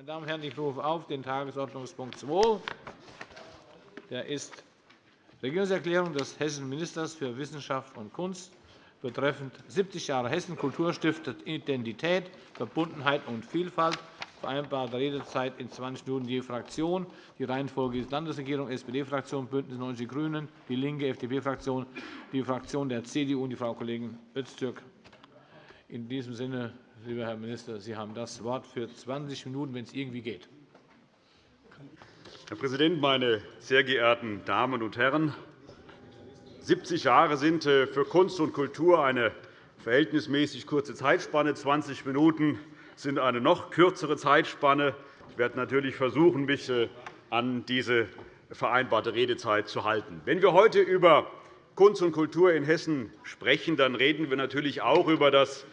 Meine Damen und Herren, ich rufe auf den Tagesordnungspunkt 2. Der ist Regierungserklärung des hessischen Ministers für Wissenschaft und Kunst betreffend 70 Jahre Hessen Kultur stiftet Identität, Verbundenheit und Vielfalt. Vereinbarte Redezeit in 20 Minuten je Fraktion. Die Reihenfolge ist Landesregierung, SPD-Fraktion, BÜNDNIS 90 die GRÜNEN, DIE LINKE, FDP-Fraktion, die Fraktion der CDU und die Frau Kollegin Öztürk. In diesem Sinne, lieber Herr Minister, Sie haben das Wort für 20 Minuten, wenn es irgendwie geht. Herr Präsident, meine sehr geehrten Damen und Herren! 70 Jahre sind äh, für Kunst und Kultur eine verhältnismäßig kurze Zeitspanne. 20 Minuten sind eine noch kürzere Zeitspanne. Ich werde natürlich versuchen, mich äh, an diese vereinbarte Redezeit zu halten. Wenn wir heute über Kunst und Kultur in Hessen sprechen, dann reden wir natürlich auch über das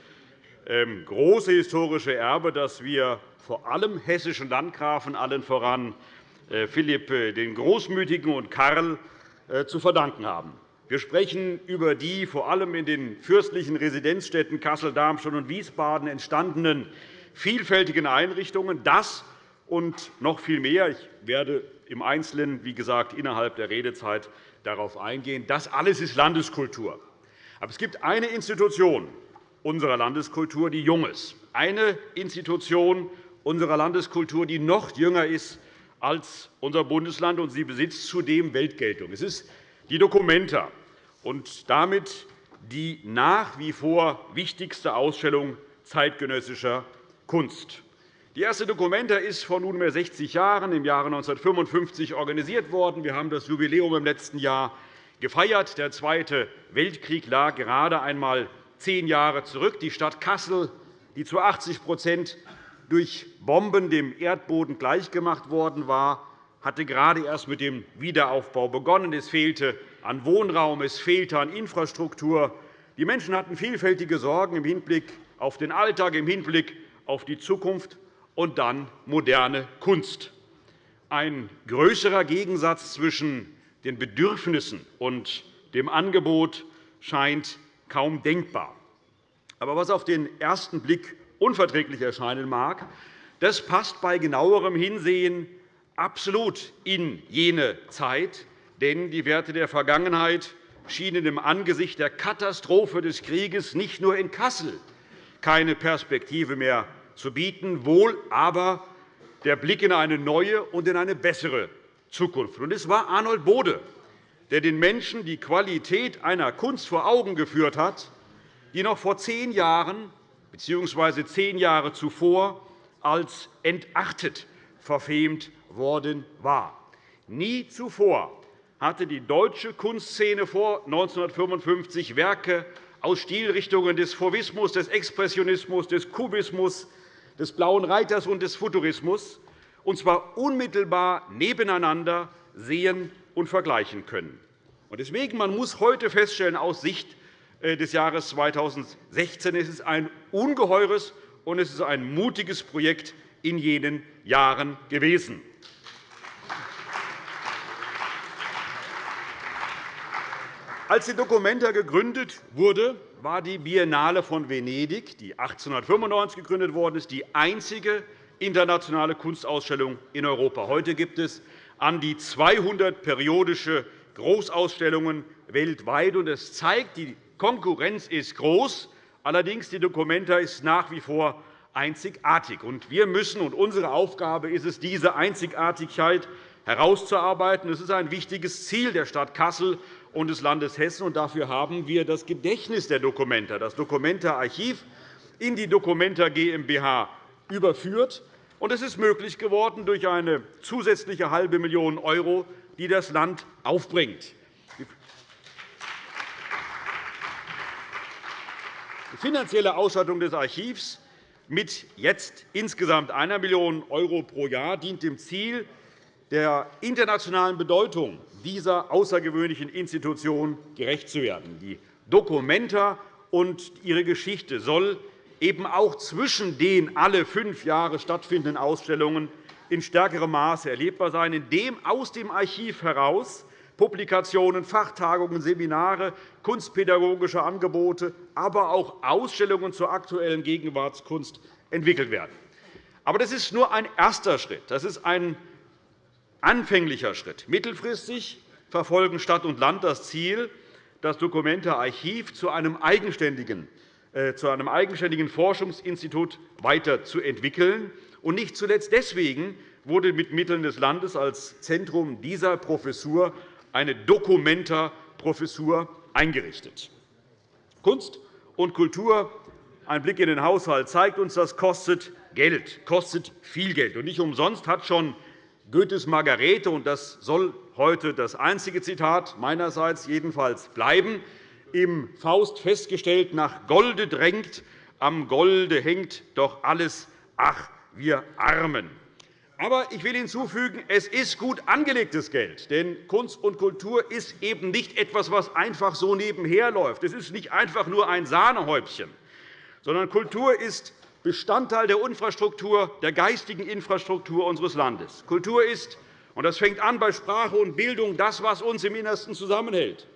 große historische Erbe, das wir vor allem hessischen Landgrafen, allen voran äh, Philipp den Großmütigen und Karl, zu verdanken haben. Wir sprechen über die vor allem in den fürstlichen Residenzstädten Kassel, Darmstadt und Wiesbaden entstandenen vielfältigen Einrichtungen. Das und noch viel mehr. Ich werde im Einzelnen, wie gesagt, innerhalb der Redezeit darauf eingehen. Das alles ist Landeskultur. Aber es gibt eine Institution unserer Landeskultur, die jung ist, eine Institution unserer Landeskultur, die noch jünger ist als unser Bundesland, und sie besitzt zudem Weltgeltung. Es ist die Documenta und damit die nach wie vor wichtigste Ausstellung zeitgenössischer Kunst. Die erste Documenta ist vor nunmehr 60 Jahren, im Jahre 1955, organisiert worden. Wir haben das Jubiläum im letzten Jahr gefeiert. Der Zweite Weltkrieg lag gerade einmal zehn Jahre zurück. Die Stadt Kassel, die zu 80% durch Bomben dem Erdboden gleichgemacht worden war, hatte gerade erst mit dem Wiederaufbau begonnen. Es fehlte an Wohnraum, es fehlte an Infrastruktur. Die Menschen hatten vielfältige Sorgen im Hinblick auf den Alltag, im Hinblick auf die Zukunft und dann moderne Kunst. Ein größerer Gegensatz zwischen den Bedürfnissen und dem Angebot scheint kaum denkbar. Aber was auf den ersten Blick unverträglich erscheinen mag, das passt bei genauerem Hinsehen absolut in jene Zeit, denn die Werte der Vergangenheit schienen im Angesicht der Katastrophe des Krieges nicht nur in Kassel keine Perspektive mehr zu bieten, wohl aber der Blick in eine neue und in eine bessere Zukunft. Es war Arnold Bode, der den Menschen die Qualität einer Kunst vor Augen geführt hat, die noch vor zehn Jahren bzw. zehn Jahre zuvor als entartet verfemt worden war. Nie zuvor hatte die deutsche Kunstszene vor 1955 Werke aus Stilrichtungen des Fauvismus, des Expressionismus, des Kubismus, des Blauen Reiters und des Futurismus, und zwar unmittelbar nebeneinander sehen und vergleichen können. Deswegen man muss heute feststellen, aus Sicht des Jahres 2016 es ist ein ungeheures und es ist ein mutiges Projekt in jenen Jahren gewesen. Als die Documenta gegründet wurde, war die Biennale von Venedig, die 1895 gegründet worden ist, die einzige internationale Kunstausstellung in Europa. Heute gibt es an die 200 periodische Großausstellungen weltweit. Das zeigt, die Konkurrenz ist groß. Allerdings die Documenta ist nach wie vor einzigartig. Wir müssen, und unsere Aufgabe ist es, diese Einzigartigkeit herauszuarbeiten. Es ist ein wichtiges Ziel der Stadt Kassel und des Landes Hessen. Und dafür haben wir das Gedächtnis der Dokumenta, das Dokumenta-Archiv, in die Dokumenta GmbH überführt. Und es ist möglich geworden durch eine zusätzliche halbe Million €, die das Land aufbringt. Die finanzielle Ausstattung des Archivs mit jetzt insgesamt 1 Million € pro Jahr dient dem Ziel, der internationalen Bedeutung dieser außergewöhnlichen Institution gerecht zu werden. Die Documenta und ihre Geschichte soll eben auch zwischen den alle fünf Jahre stattfindenden Ausstellungen in stärkerem Maße erlebbar sein, indem aus dem Archiv heraus Publikationen, Fachtagungen, Seminare, kunstpädagogische Angebote, aber auch Ausstellungen zur aktuellen Gegenwartskunst entwickelt werden. Aber das ist nur ein erster Schritt. Das ist ein anfänglicher Schritt. Mittelfristig verfolgen Stadt und Land das Ziel, das Dokumente-Archiv zu einem eigenständigen äh, zu einem eigenständigen Forschungsinstitut weiterzuentwickeln. Und nicht zuletzt deswegen wurde mit Mitteln des Landes als Zentrum dieser Professur eine Documenta-Professur eingerichtet. Kunst und Kultur, ein Blick in den Haushalt zeigt uns, das kostet Geld, kostet viel Geld. Und nicht umsonst hat schon Goethes Margarete, und das soll heute das einzige Zitat meinerseits jedenfalls bleiben, im Faust festgestellt, nach Golde drängt, am Golde hängt doch alles, ach, wir Armen. Aber ich will hinzufügen, es ist gut angelegtes Geld. Denn Kunst und Kultur ist eben nicht etwas, was einfach so nebenher läuft. Es ist nicht einfach nur ein Sahnehäubchen, sondern Kultur ist Bestandteil der Infrastruktur, der geistigen Infrastruktur unseres Landes. Kultur ist, und das fängt an bei Sprache und Bildung, das, was uns im Innersten zusammenhält.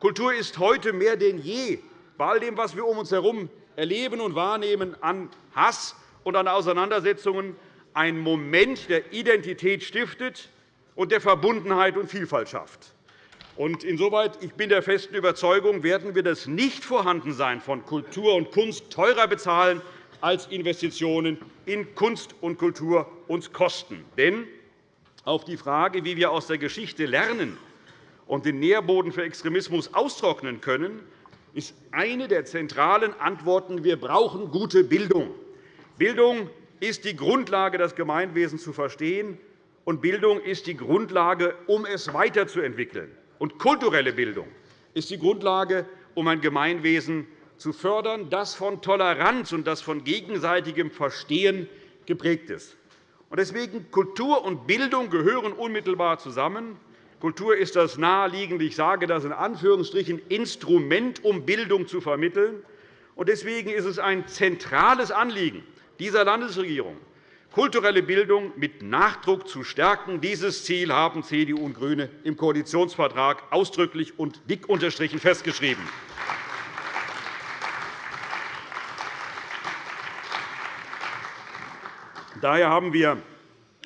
Kultur ist heute mehr denn je bei all dem, was wir um uns herum erleben und wahrnehmen, an Hass und an Auseinandersetzungen ein Moment, der Identität stiftet und der Verbundenheit und Vielfalt schafft. Insoweit ich bin der festen Überzeugung, werden wir das Nichtvorhandensein von Kultur und Kunst teurer bezahlen, als Investitionen in Kunst und Kultur uns kosten. Denn auf die Frage, wie wir aus der Geschichte lernen und den Nährboden für Extremismus austrocknen können, ist eine der zentralen Antworten, wir brauchen gute Bildung. Bildung ist die Grundlage, das Gemeinwesen zu verstehen, und Bildung ist die Grundlage, um es weiterzuentwickeln. Und kulturelle Bildung ist die Grundlage, um ein Gemeinwesen zu fördern, das von Toleranz und das von gegenseitigem Verstehen geprägt ist. Deswegen Kultur und Bildung gehören unmittelbar zusammen. Kultur ist das naheliegende, ich sage das in Anführungsstrichen, Instrument, um Bildung zu vermitteln. Deswegen ist es ein zentrales Anliegen dieser Landesregierung, kulturelle Bildung mit Nachdruck zu stärken. Dieses Ziel haben CDU und GRÜNE im Koalitionsvertrag ausdrücklich und dick unterstrichen festgeschrieben. Daher haben wir,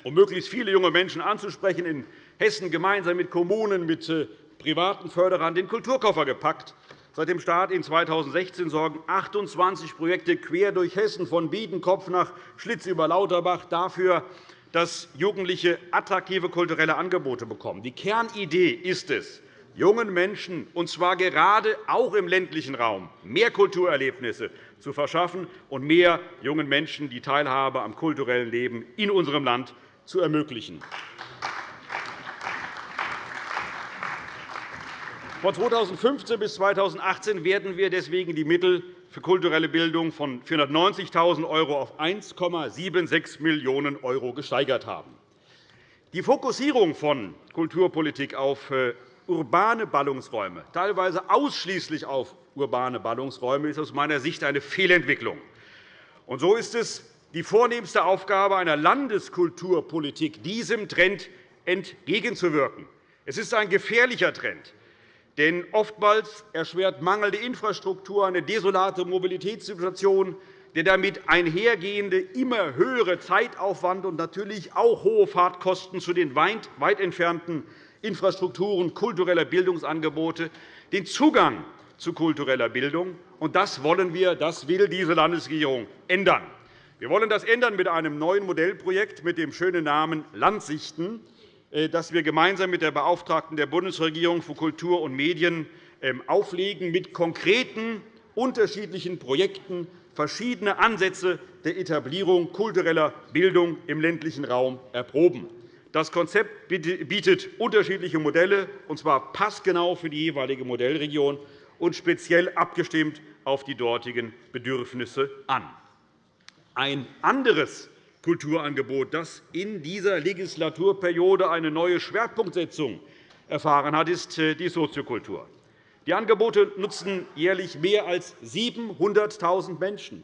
um möglichst viele junge Menschen anzusprechen, in Hessen gemeinsam mit Kommunen, mit äh, privaten Förderern den Kulturkoffer gepackt. Seit dem Start in 2016 sorgen 28 Projekte quer durch Hessen, von Biedenkopf nach Schlitz über Lauterbach, dafür, dass Jugendliche attraktive kulturelle Angebote bekommen. Die Kernidee ist es, jungen Menschen, und zwar gerade auch im ländlichen Raum, mehr Kulturerlebnisse zu verschaffen und mehr jungen Menschen die Teilhabe am kulturellen Leben in unserem Land zu ermöglichen. Von 2015 bis 2018 werden wir deswegen die Mittel für kulturelle Bildung von 490.000 € auf 1,76 Millionen € gesteigert haben. Die Fokussierung von Kulturpolitik auf äh, urbane Ballungsräume, teilweise ausschließlich auf urbane Ballungsräume, ist aus meiner Sicht eine Fehlentwicklung. Und so ist es die vornehmste Aufgabe einer Landeskulturpolitik, diesem Trend entgegenzuwirken. Es ist ein gefährlicher Trend. Denn oftmals erschwert mangelnde Infrastruktur eine desolate Mobilitätssituation, der damit einhergehende immer höhere Zeitaufwand und natürlich auch hohe Fahrtkosten zu den weit entfernten Infrastrukturen kultureller Bildungsangebote den Zugang zu kultureller Bildung. Und das wollen wir, das will diese Landesregierung ändern. Wir wollen das ändern mit einem neuen Modellprojekt mit dem schönen Namen Landsichten. Äh, das wir gemeinsam mit der Beauftragten der Bundesregierung für Kultur und Medien ähm, auflegen, mit konkreten, unterschiedlichen Projekten verschiedene Ansätze der Etablierung kultureller Bildung im ländlichen Raum erproben. Das Konzept bietet unterschiedliche Modelle, und zwar passgenau für die jeweilige Modellregion und speziell abgestimmt auf die dortigen Bedürfnisse an. Ein anderes Kulturangebot, das in dieser Legislaturperiode eine neue Schwerpunktsetzung erfahren hat, ist äh, die Soziokultur. Die Angebote nutzen jährlich mehr als 700.000 Menschen,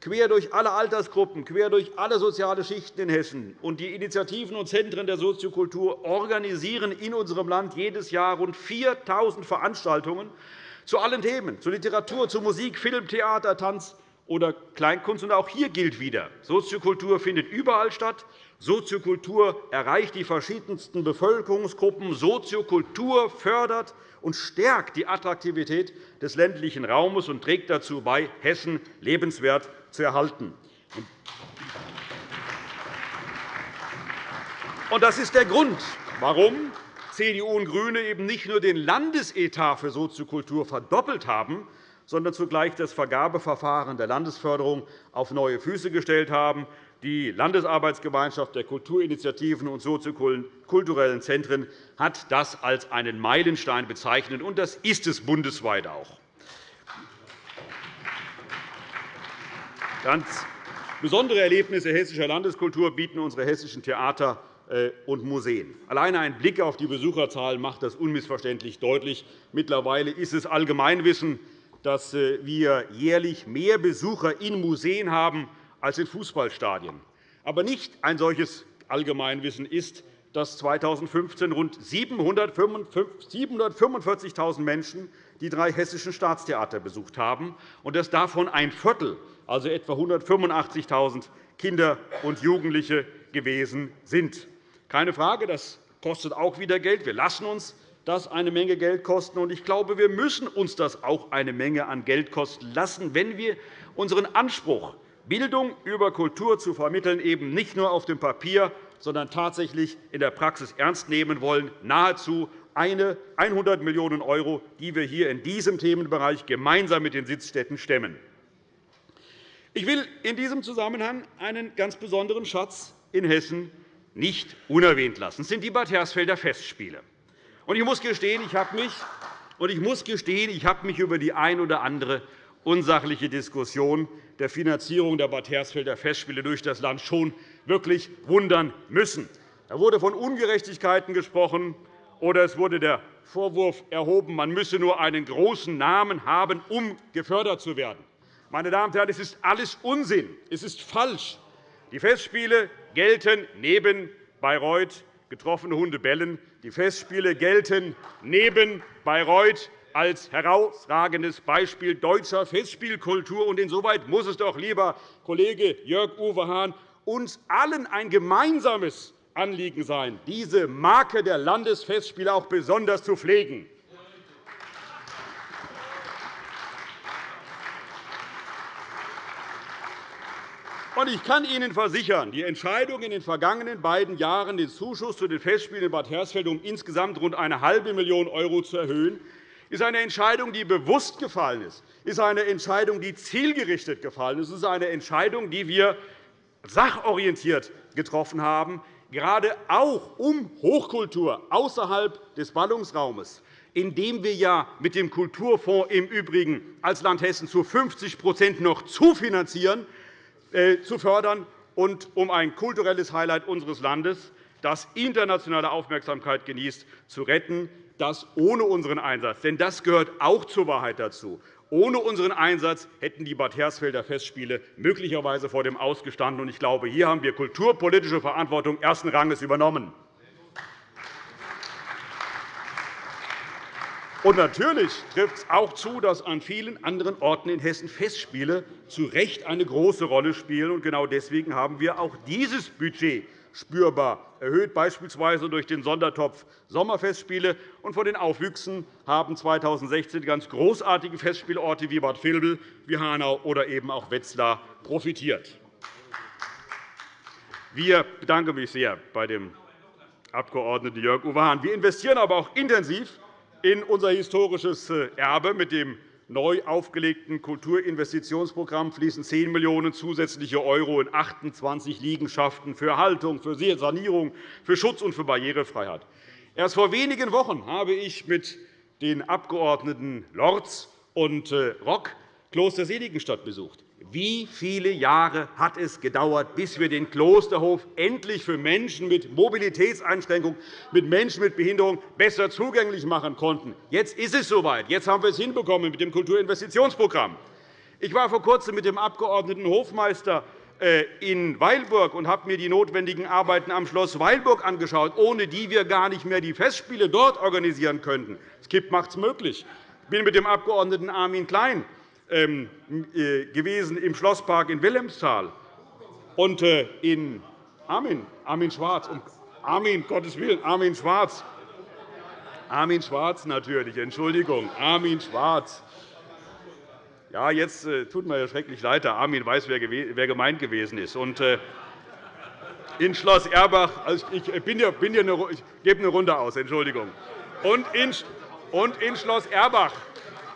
quer durch alle Altersgruppen, quer durch alle soziale Schichten in Hessen. die Initiativen und Zentren der Soziokultur organisieren in unserem Land jedes Jahr rund 4.000 Veranstaltungen zu allen Themen, zu Literatur, zu Musik, Film, Theater, Tanz oder Kleinkunst. Und auch hier gilt wieder, Soziokultur findet überall statt. Soziokultur erreicht die verschiedensten Bevölkerungsgruppen. Soziokultur fördert und stärkt die Attraktivität des ländlichen Raumes und trägt dazu bei, Hessen lebenswert zu erhalten. Das ist der Grund, warum CDU und GRÜNE eben nicht nur den Landesetat für Soziokultur verdoppelt haben, sondern zugleich das Vergabeverfahren der Landesförderung auf neue Füße gestellt haben. Die Landesarbeitsgemeinschaft der Kulturinitiativen und soziokulturellen Zentren hat das als einen Meilenstein bezeichnet, und das ist es bundesweit auch. Ganz besondere Erlebnisse hessischer Landeskultur bieten unsere hessischen Theater äh, und Museen. Alleine ein Blick auf die Besucherzahlen macht das unmissverständlich deutlich. Mittlerweile ist es Allgemeinwissen, dass äh, wir jährlich mehr Besucher in Museen haben als in Fußballstadien. Aber nicht ein solches Allgemeinwissen ist, dass 2015 rund 745.000 Menschen die drei hessischen Staatstheater besucht haben, und dass davon ein Viertel, also etwa 185.000 Kinder und Jugendliche gewesen sind. Keine Frage, das kostet auch wieder Geld. Wir lassen uns das eine Menge Geld kosten. Ich glaube, wir müssen uns das auch eine Menge an Geld kosten lassen, wenn wir unseren Anspruch Bildung über Kultur zu vermitteln, eben nicht nur auf dem Papier, sondern tatsächlich in der Praxis ernst nehmen wollen, nahezu 100 Millionen €, die wir hier in diesem Themenbereich gemeinsam mit den Sitzstädten stemmen. Ich will in diesem Zusammenhang einen ganz besonderen Schatz in Hessen nicht unerwähnt lassen. Das sind die Bad Hersfelder Festspiele. Ich muss gestehen, ich habe mich, ich muss gestehen, ich habe mich über die ein oder andere unsachliche Diskussion der Finanzierung der Bad Hersfelder Festspiele durch das Land schon wirklich wundern müssen. Da wurde von Ungerechtigkeiten gesprochen, oder es wurde der Vorwurf erhoben, man müsse nur einen großen Namen haben, um gefördert zu werden. Meine Damen und Herren, es ist alles Unsinn. Es ist falsch. Die Festspiele gelten neben Bayreuth getroffene Hunde bellen. Die Festspiele gelten neben Bayreuth als herausragendes Beispiel deutscher Festspielkultur. Und insoweit muss es doch, lieber Kollege Jörg-Uwe Hahn, uns allen ein gemeinsames Anliegen sein, diese Marke der Landesfestspiele auch besonders zu pflegen. Ich kann Ihnen versichern, die Entscheidung in den vergangenen beiden Jahren, den Zuschuss zu den Festspielen in Bad Hersfeld um insgesamt rund eine halbe Million € zu erhöhen, ist eine Entscheidung, die bewusst gefallen ist, ist eine Entscheidung, die zielgerichtet gefallen ist. Ist eine Entscheidung, die wir sachorientiert getroffen haben, gerade auch um Hochkultur außerhalb des Ballungsraumes, indem wir ja mit dem Kulturfonds im Übrigen als Land Hessen zu 50% noch zufinanzieren, zu fördern und um ein kulturelles Highlight unseres Landes, das internationale Aufmerksamkeit genießt, zu retten das ohne unseren Einsatz, denn das gehört auch zur Wahrheit dazu, ohne unseren Einsatz hätten die Bad Hersfelder Festspiele möglicherweise vor dem Ausgestanden. Ich glaube, hier haben wir kulturpolitische Verantwortung ersten Ranges übernommen. Und natürlich trifft es auch zu, dass an vielen anderen Orten in Hessen Festspiele zu Recht eine große Rolle spielen. Genau deswegen haben wir auch dieses Budget spürbar erhöht, beispielsweise durch den Sondertopf Sommerfestspiele. Und von den Aufwüchsen haben 2016 ganz großartige Festspielorte wie Bad Vilbel, wie Hanau oder eben auch Wetzlar profitiert. Wir bedanken mich sehr bei dem Abg. Jörg-Uwe Hahn. Wir investieren aber auch intensiv in unser historisches Erbe mit dem neu aufgelegten Kulturinvestitionsprogramm fließen 10 Millionen € zusätzliche Euro in 28 Liegenschaften für Erhaltung, für Sanierung, für Schutz und für Barrierefreiheit. Erst vor wenigen Wochen habe ich mit den Abgeordneten Lorz und äh, Rock Kloster Seligenstadt besucht. Wie viele Jahre hat es gedauert, bis wir den Klosterhof endlich für Menschen mit Mobilitätseinschränkungen, mit Menschen mit Behinderung besser zugänglich machen konnten? Jetzt ist es soweit. Jetzt haben wir es hinbekommen mit dem Kulturinvestitionsprogramm. Ich war vor Kurzem mit dem Abg. Hofmeister äh, in Weilburg und habe mir die notwendigen Arbeiten am Schloss Weilburg angeschaut, ohne die wir gar nicht mehr die Festspiele dort organisieren könnten. Das KIP macht es möglich. Ich bin mit dem Abg. Armin Klein gewesen im Schlosspark in Wilhelmsthal und äh, in Armin, Armin Schwarz, Armin, Gottes Willen, Armin Schwarz. Armin Schwarz natürlich, Entschuldigung, Armin Schwarz. Ja, jetzt äh, tut mir schrecklich leid, der Armin weiß, wer, gemeint gewesen ist. Und, äh, in Schloss Erbach, also ich, bin hier, bin hier eine, ich gebe eine Runde aus, Entschuldigung. Und in, und in Schloss Erbach,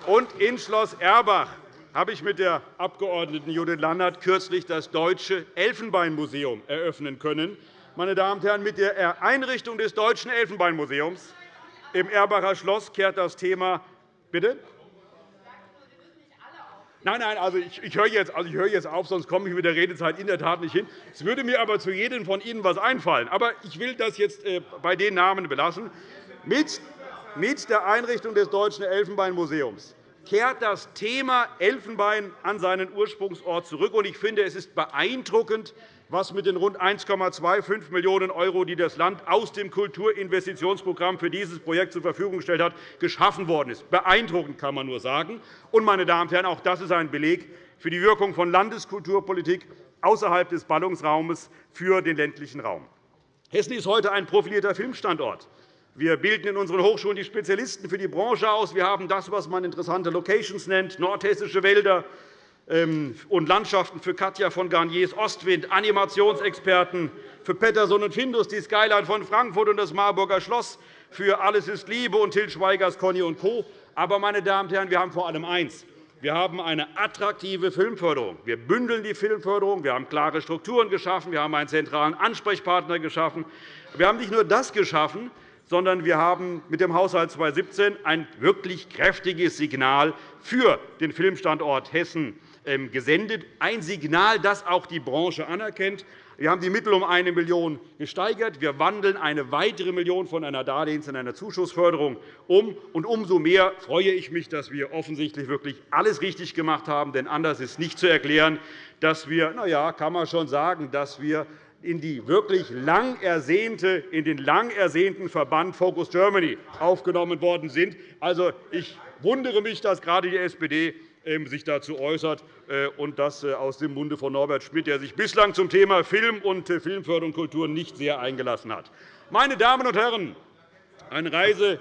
und in Schloss Erbach habe ich mit der Abg. Judith Lannert kürzlich das Deutsche Elfenbeinmuseum eröffnen können. Meine Damen und Herren, mit der Einrichtung des Deutschen Elfenbeinmuseums im Erbacher Schloss kehrt das Thema Bitte? Nein, nein, also ich, ich, höre jetzt, also ich höre jetzt auf, sonst komme ich mit der Redezeit in der Tat nicht hin. Es würde mir aber zu jedem von Ihnen etwas einfallen. Aber ich will das jetzt äh, bei den Namen belassen. Mit der Einrichtung des Deutschen Elfenbeinmuseums kehrt das Thema Elfenbein an seinen Ursprungsort zurück. Ich finde, es ist beeindruckend, was mit den rund 1,25 Millionen €, die das Land aus dem Kulturinvestitionsprogramm für dieses Projekt zur Verfügung gestellt hat, geschaffen worden ist. Beeindruckend kann man nur sagen. Und, meine Damen und Herren, auch das ist ein Beleg für die Wirkung von Landeskulturpolitik außerhalb des Ballungsraumes für den ländlichen Raum. Hessen ist heute ein profilierter Filmstandort. Wir bilden in unseren Hochschulen die Spezialisten für die Branche aus. Wir haben das, was man interessante Locations nennt, nordhessische Wälder, ähm, und Landschaften für Katja von Garniers Ostwind, Animationsexperten für Pettersson und Findus, die Skyline von Frankfurt und das Marburger Schloss, für Alles ist Liebe und Til Schweigers Conny und Co. Aber, meine Damen und Herren, wir haben vor allem eins. Wir haben eine attraktive Filmförderung. Wir bündeln die Filmförderung. Wir haben klare Strukturen geschaffen. Wir haben einen zentralen Ansprechpartner geschaffen. Wir haben nicht nur das geschaffen, sondern wir haben mit dem Haushalt 2017 ein wirklich kräftiges Signal für den Filmstandort Hessen ähm, gesendet, ein Signal, das auch die Branche anerkennt. Wir haben die Mittel um 1 Million gesteigert. Wir wandeln eine weitere Million von einer Darlehens- in eine Zuschussförderung um. Und umso mehr freue ich mich, dass wir offensichtlich wirklich alles richtig gemacht haben. Denn anders ist nicht zu erklären, dass wir, na ja, kann man schon sagen, dass wir in, die wirklich lang ersehnte, in den lang ersehnten Verband Focus Germany aufgenommen worden sind. Also, ich wundere mich, dass gerade die SPD ähm, sich dazu äußert, äh, und das äh, aus dem Munde von Norbert Schmidt, der sich bislang zum Thema Film und äh, Filmförderung und Kultur nicht sehr eingelassen hat. Meine Damen und Herren, eine Reise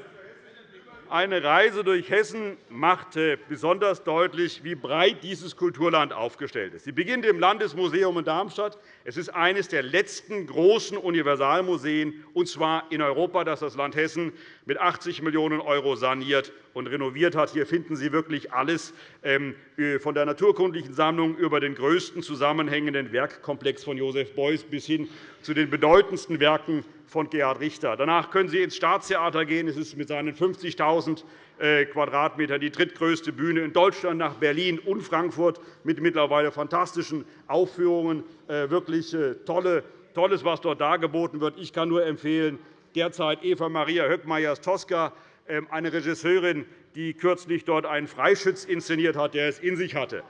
eine Reise durch Hessen macht besonders deutlich, wie breit dieses Kulturland aufgestellt ist. Sie beginnt im Landesmuseum in Darmstadt. Es ist eines der letzten großen Universalmuseen, und zwar in Europa, das das Land Hessen mit 80 Millionen € saniert und renoviert hat. Hier finden Sie wirklich alles, ähm, von der naturkundlichen Sammlung über den größten zusammenhängenden Werkkomplex von Josef Beuys bis hin zu den bedeutendsten Werken von Gerhard Richter. Danach können Sie ins Staatstheater gehen. Es ist mit seinen 50.000 äh, Quadratmetern die drittgrößte Bühne in Deutschland nach Berlin und Frankfurt mit mittlerweile fantastischen Aufführungen. Äh, wirklich äh, Tolles, was dort dargeboten wird. Ich kann nur empfehlen, derzeit Eva Maria Höckmeyers-Tosca, ähm, eine Regisseurin, die kürzlich dort einen Freischütz inszeniert hat, der es in sich hatte.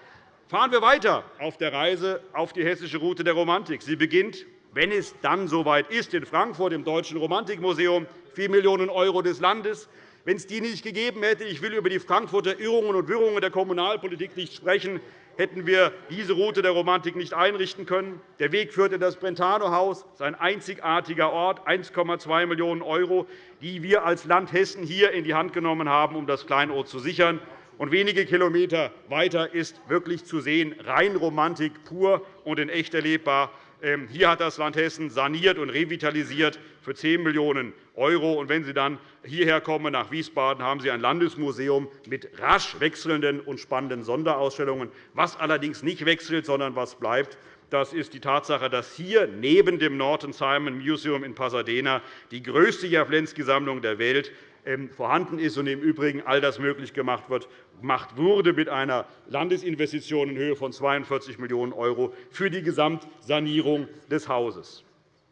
Fahren wir weiter auf der Reise auf die hessische Route der Romantik. Sie beginnt wenn es dann soweit ist, in Frankfurt im Deutschen Romantikmuseum, 4 Millionen € des Landes. Wenn es die nicht gegeben hätte, ich will über die Frankfurter Irrungen und Wirrungen der Kommunalpolitik nicht sprechen, hätten wir diese Route der Romantik nicht einrichten können. Der Weg führt in das Brentano-Haus. Ein einzigartiger Ort, 1,2 Millionen €, die wir als Land Hessen hier in die Hand genommen haben, um das Kleinod zu sichern. Und wenige Kilometer weiter ist wirklich zu sehen, rein Romantik pur und in echt erlebbar. Ähm, hier hat das Land Hessen saniert und revitalisiert für 10 Millionen €. Und wenn Sie dann hierher kommen, nach Wiesbaden, haben Sie ein Landesmuseum mit rasch wechselnden und spannenden Sonderausstellungen. Was allerdings nicht wechselt, sondern was bleibt, das ist die Tatsache, dass hier neben dem Norton Simon Museum in Pasadena die größte Jawlensky-Sammlung der Welt vorhanden ist und im Übrigen all das möglich gemacht wurde mit einer Landesinvestition in Höhe von 42 Millionen € für die Gesamtsanierung des Hauses.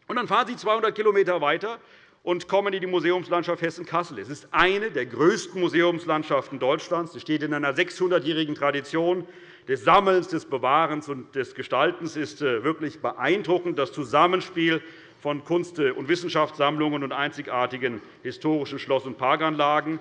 Und dann fahren Sie 200 km weiter und kommen in die Museumslandschaft Hessen-Kassel. Es ist eine der größten Museumslandschaften Deutschlands. Sie steht in einer 600-jährigen Tradition des Sammelns, des Bewahrens und des Gestaltens. Es ist äh, wirklich beeindruckend, das Zusammenspiel von Kunst- und Wissenschaftssammlungen und einzigartigen historischen Schloss- und Parkanlagen.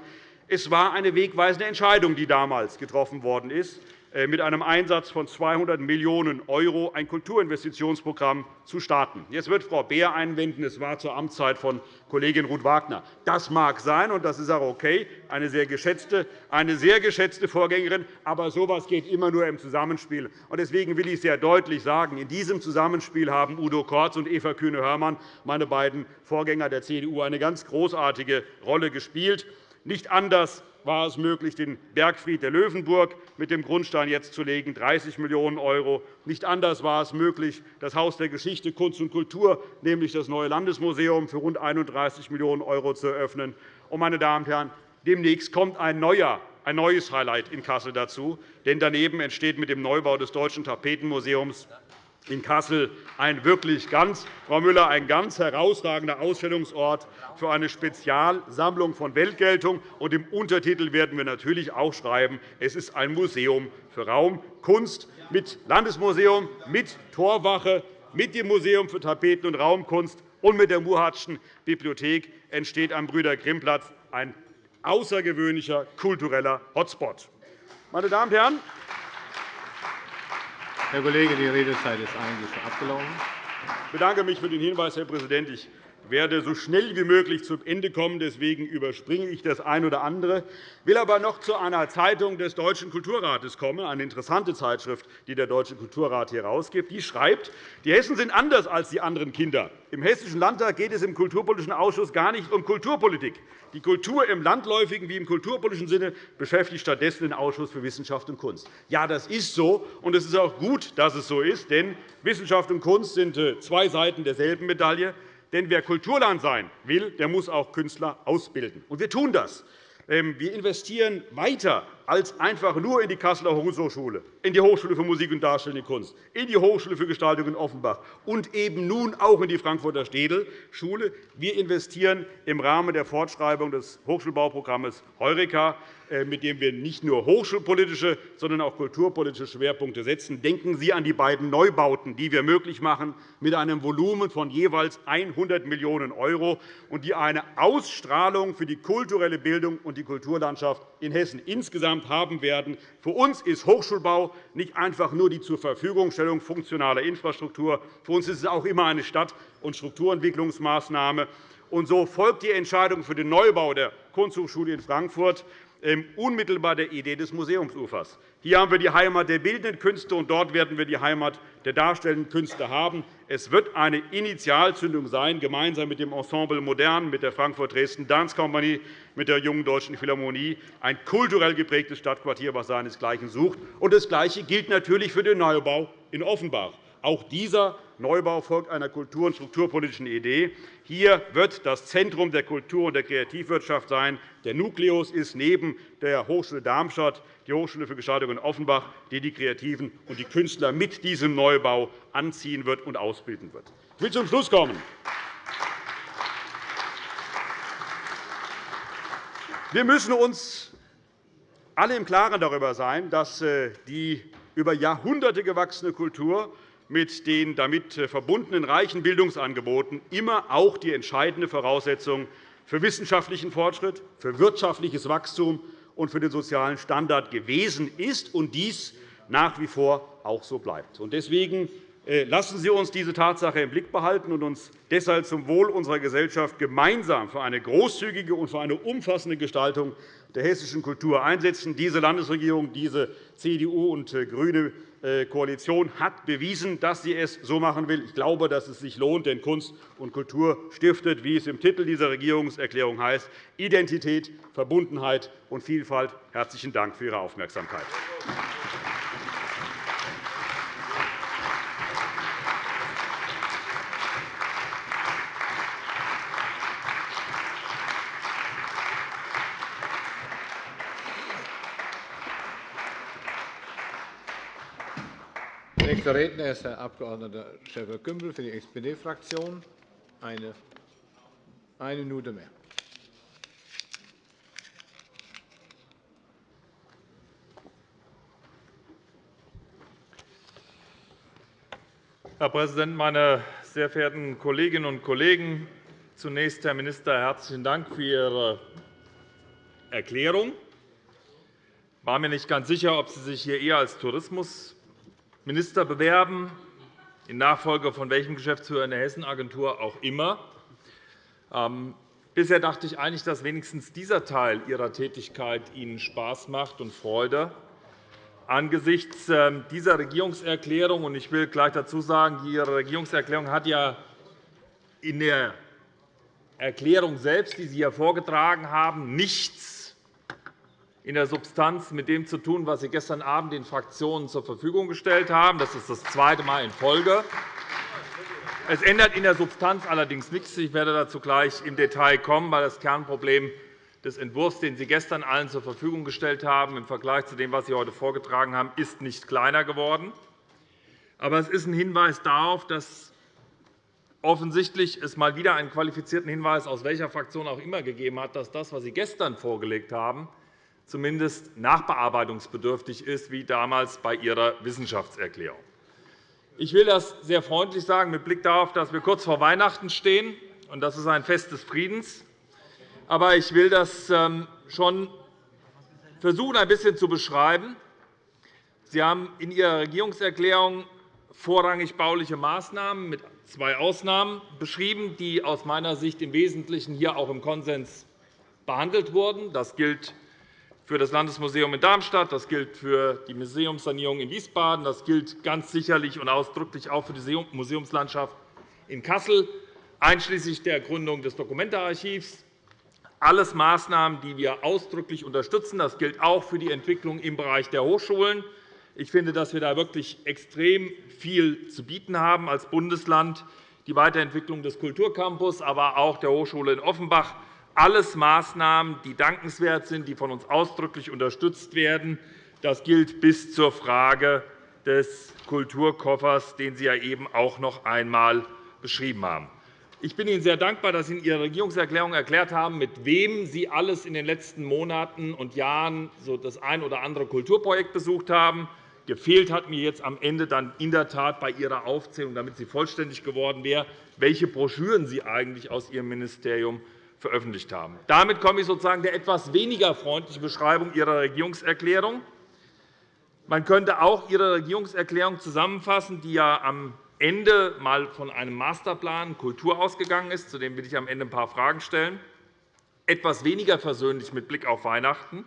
Es war eine wegweisende Entscheidung, die damals getroffen worden ist. Äh, mit einem Einsatz von 200 Millionen € ein Kulturinvestitionsprogramm zu starten. Jetzt wird Frau Beer einwenden, es war zur Amtszeit von Kollegin Ruth Wagner. Das mag sein, und das ist auch okay, eine sehr geschätzte, eine sehr geschätzte Vorgängerin. Aber so etwas geht immer nur im Zusammenspiel. Deswegen will ich sehr deutlich sagen, in diesem Zusammenspiel haben Udo Kortz und Eva Kühne-Hörmann, meine beiden Vorgänger der CDU, eine ganz großartige Rolle gespielt. Nicht anders war es möglich, den Bergfried der Löwenburg mit dem Grundstein jetzt zu legen, 30 Millionen €. Nicht anders war es möglich, das Haus der Geschichte, Kunst und Kultur, nämlich das neue Landesmuseum, für rund 31 Millionen € zu eröffnen. Und, meine Damen und Herren, demnächst kommt ein neuer ein neues Highlight in Kassel dazu. Denn daneben entsteht mit dem Neubau des Deutschen Tapetenmuseums in Kassel ein wirklich ganz, Frau Müller, ein ganz herausragender Ausstellungsort für eine Spezialsammlung von Weltgeltung. Und Im Untertitel werden wir natürlich auch schreiben, es ist ein Museum für Raumkunst mit Landesmuseum, mit Torwache, mit dem Museum für Tapeten- und Raumkunst und mit der Muhatschen Bibliothek entsteht am Brüder-Grimm-Platz ein außergewöhnlicher kultureller Hotspot. Meine Damen und Herren, Herr Kollege, die Redezeit ist eigentlich abgelaufen. Ich bedanke mich für den Hinweis, Herr Präsident. Ich werde so schnell wie möglich zum Ende kommen. Deswegen überspringe ich das eine oder andere. Ich will aber noch zu einer Zeitung des Deutschen Kulturrates kommen, eine interessante Zeitschrift, die der Deutsche Kulturrat hier herausgibt. Die schreibt, die Hessen sind anders als die anderen Kinder. Im Hessischen Landtag geht es im Kulturpolitischen Ausschuss gar nicht um Kulturpolitik. Die Kultur im landläufigen wie im kulturpolitischen Sinne beschäftigt stattdessen den Ausschuss für Wissenschaft und Kunst. Ja, das ist so, und es ist auch gut, dass es so ist, denn Wissenschaft und Kunst sind äh, zwei Seiten derselben Medaille. Denn wer Kulturland sein will, der muss auch Künstler ausbilden. Und wir tun das. Ähm, wir investieren weiter als einfach nur in die Kasseler Hochschule, in die Hochschule für Musik und Darstellende Kunst, in die Hochschule für Gestaltung in Offenbach und eben nun auch in die Frankfurter Städel-Schule. Wir investieren im Rahmen der Fortschreibung des Hochschulbauprogramms Heureka, mit dem wir nicht nur hochschulpolitische, sondern auch kulturpolitische Schwerpunkte setzen. Denken Sie an die beiden Neubauten, die wir möglich machen, mit einem Volumen von jeweils 100 Millionen € und die eine Ausstrahlung für die kulturelle Bildung und die Kulturlandschaft in Hessen insgesamt haben werden. Für uns ist Hochschulbau nicht einfach nur die Zurverfügungstellung funktionaler Infrastruktur. Für uns ist es auch immer eine Stadt- und Strukturentwicklungsmaßnahme. Und so folgt die Entscheidung für den Neubau der Kunsthochschule in Frankfurt unmittelbar der Idee des Museumsufers. Hier haben wir die Heimat der bildenden Künste, und dort werden wir die Heimat der darstellenden Künste haben. Es wird eine Initialzündung sein, gemeinsam mit dem Ensemble Modern, mit der Frankfurt-Dresden Dance Company, mit der Jungen Deutschen Philharmonie, ein kulturell geprägtes Stadtquartier, das seinesgleichen sucht. Und das Gleiche gilt natürlich für den Neubau in Offenbach. Auch dieser Neubau folgt einer kultur- und strukturpolitischen Idee. Hier wird das Zentrum der Kultur- und der Kreativwirtschaft sein. Der Nukleus ist neben der Hochschule Darmstadt die Hochschule für Gestaltung in Offenbach, die die Kreativen und die Künstler mit diesem Neubau anziehen wird und ausbilden wird. Ich will zum Schluss kommen. Wir müssen uns alle im Klaren darüber sein, dass äh, die über Jahrhunderte gewachsene Kultur mit den damit äh, verbundenen reichen Bildungsangeboten immer auch die entscheidende Voraussetzung für wissenschaftlichen Fortschritt, für wirtschaftliches Wachstum und für den sozialen Standard gewesen ist und dies nach wie vor auch so bleibt. Deswegen äh, lassen Sie uns diese Tatsache im Blick behalten und uns deshalb zum Wohl unserer Gesellschaft gemeinsam für eine großzügige und für eine umfassende Gestaltung der hessischen Kultur einsetzen. Diese Landesregierung, diese CDU und äh, GRÜNE Koalition hat bewiesen, dass sie es so machen will. Ich glaube, dass es sich lohnt, denn Kunst und Kultur stiftet, wie es im Titel dieser Regierungserklärung heißt, Identität, Verbundenheit und Vielfalt. Herzlichen Dank für Ihre Aufmerksamkeit. Nächster Redner ist Herr Abg. Schäfer-Gümbel für die SPD-Fraktion. Eine, eine Minute mehr. Herr Präsident, meine sehr verehrten Kolleginnen und Kollegen! Zunächst, Herr Minister, herzlichen Dank für Ihre Erklärung. war mir nicht ganz sicher, ob Sie sich hier eher als Tourismusminister bewerben, in Nachfolge von welchem Geschäftsführer in der Hessenagentur auch immer. Ähm, bisher dachte ich eigentlich, dass wenigstens dieser Teil Ihrer Tätigkeit Ihnen Spaß macht und Freude. Angesichts ähm, dieser Regierungserklärung, und ich will gleich dazu sagen, Ihre Regierungserklärung hat ja in der Erklärung selbst, die Sie hier vorgetragen haben, nichts in der Substanz mit dem zu tun, was Sie gestern Abend den Fraktionen zur Verfügung gestellt haben. Das ist das zweite Mal in Folge. Es ändert in der Substanz allerdings nichts. Ich werde dazu gleich im Detail kommen, weil das Kernproblem des Entwurfs, den Sie gestern allen zur Verfügung gestellt haben, im Vergleich zu dem, was Sie heute vorgetragen haben, ist nicht kleiner geworden. Aber es ist ein Hinweis darauf, dass offensichtlich es mal wieder einen qualifizierten Hinweis aus welcher Fraktion auch immer gegeben hat, dass das, was Sie gestern vorgelegt haben, zumindest nachbearbeitungsbedürftig ist, wie damals bei Ihrer Wissenschaftserklärung. Ich will das sehr freundlich sagen, mit Blick darauf, dass wir kurz vor Weihnachten stehen. und Das ist ein Fest des Friedens. Aber ich will das ähm, schon versuchen, ein bisschen zu beschreiben. Sie haben in Ihrer Regierungserklärung vorrangig bauliche Maßnahmen mit zwei Ausnahmen beschrieben, die aus meiner Sicht im Wesentlichen hier auch im Konsens behandelt wurden. Das gilt für das Landesmuseum in Darmstadt, das gilt für die Museumssanierung in Wiesbaden, das gilt ganz sicherlich und ausdrücklich auch für die Museumslandschaft in Kassel, einschließlich der Gründung des Dokumentearchivs. Alles Maßnahmen, die wir ausdrücklich unterstützen. Das gilt auch für die Entwicklung im Bereich der Hochschulen. Ich finde, dass wir da wirklich extrem viel zu bieten haben als Bundesland. Die Weiterentwicklung des Kulturcampus, aber auch der Hochschule in Offenbach. Alles Maßnahmen, die dankenswert sind, die von uns ausdrücklich unterstützt werden. Das gilt bis zur Frage des Kulturkoffers, den Sie ja eben auch noch einmal beschrieben haben. Ich bin Ihnen sehr dankbar, dass Sie in Ihrer Regierungserklärung erklärt haben, mit wem Sie alles in den letzten Monaten und Jahren das ein oder andere Kulturprojekt besucht haben. Gefehlt hat mir jetzt am Ende dann in der Tat bei Ihrer Aufzählung, damit sie vollständig geworden wäre, welche Broschüren Sie eigentlich aus Ihrem Ministerium veröffentlicht haben. Damit komme ich sozusagen der etwas weniger freundlichen Beschreibung Ihrer Regierungserklärung. Man könnte auch Ihre Regierungserklärung zusammenfassen, die ja am Ende mal von einem Masterplan Kultur ausgegangen ist. Zu dem will ich am Ende ein paar Fragen stellen. Etwas weniger versöhnlich mit Blick auf Weihnachten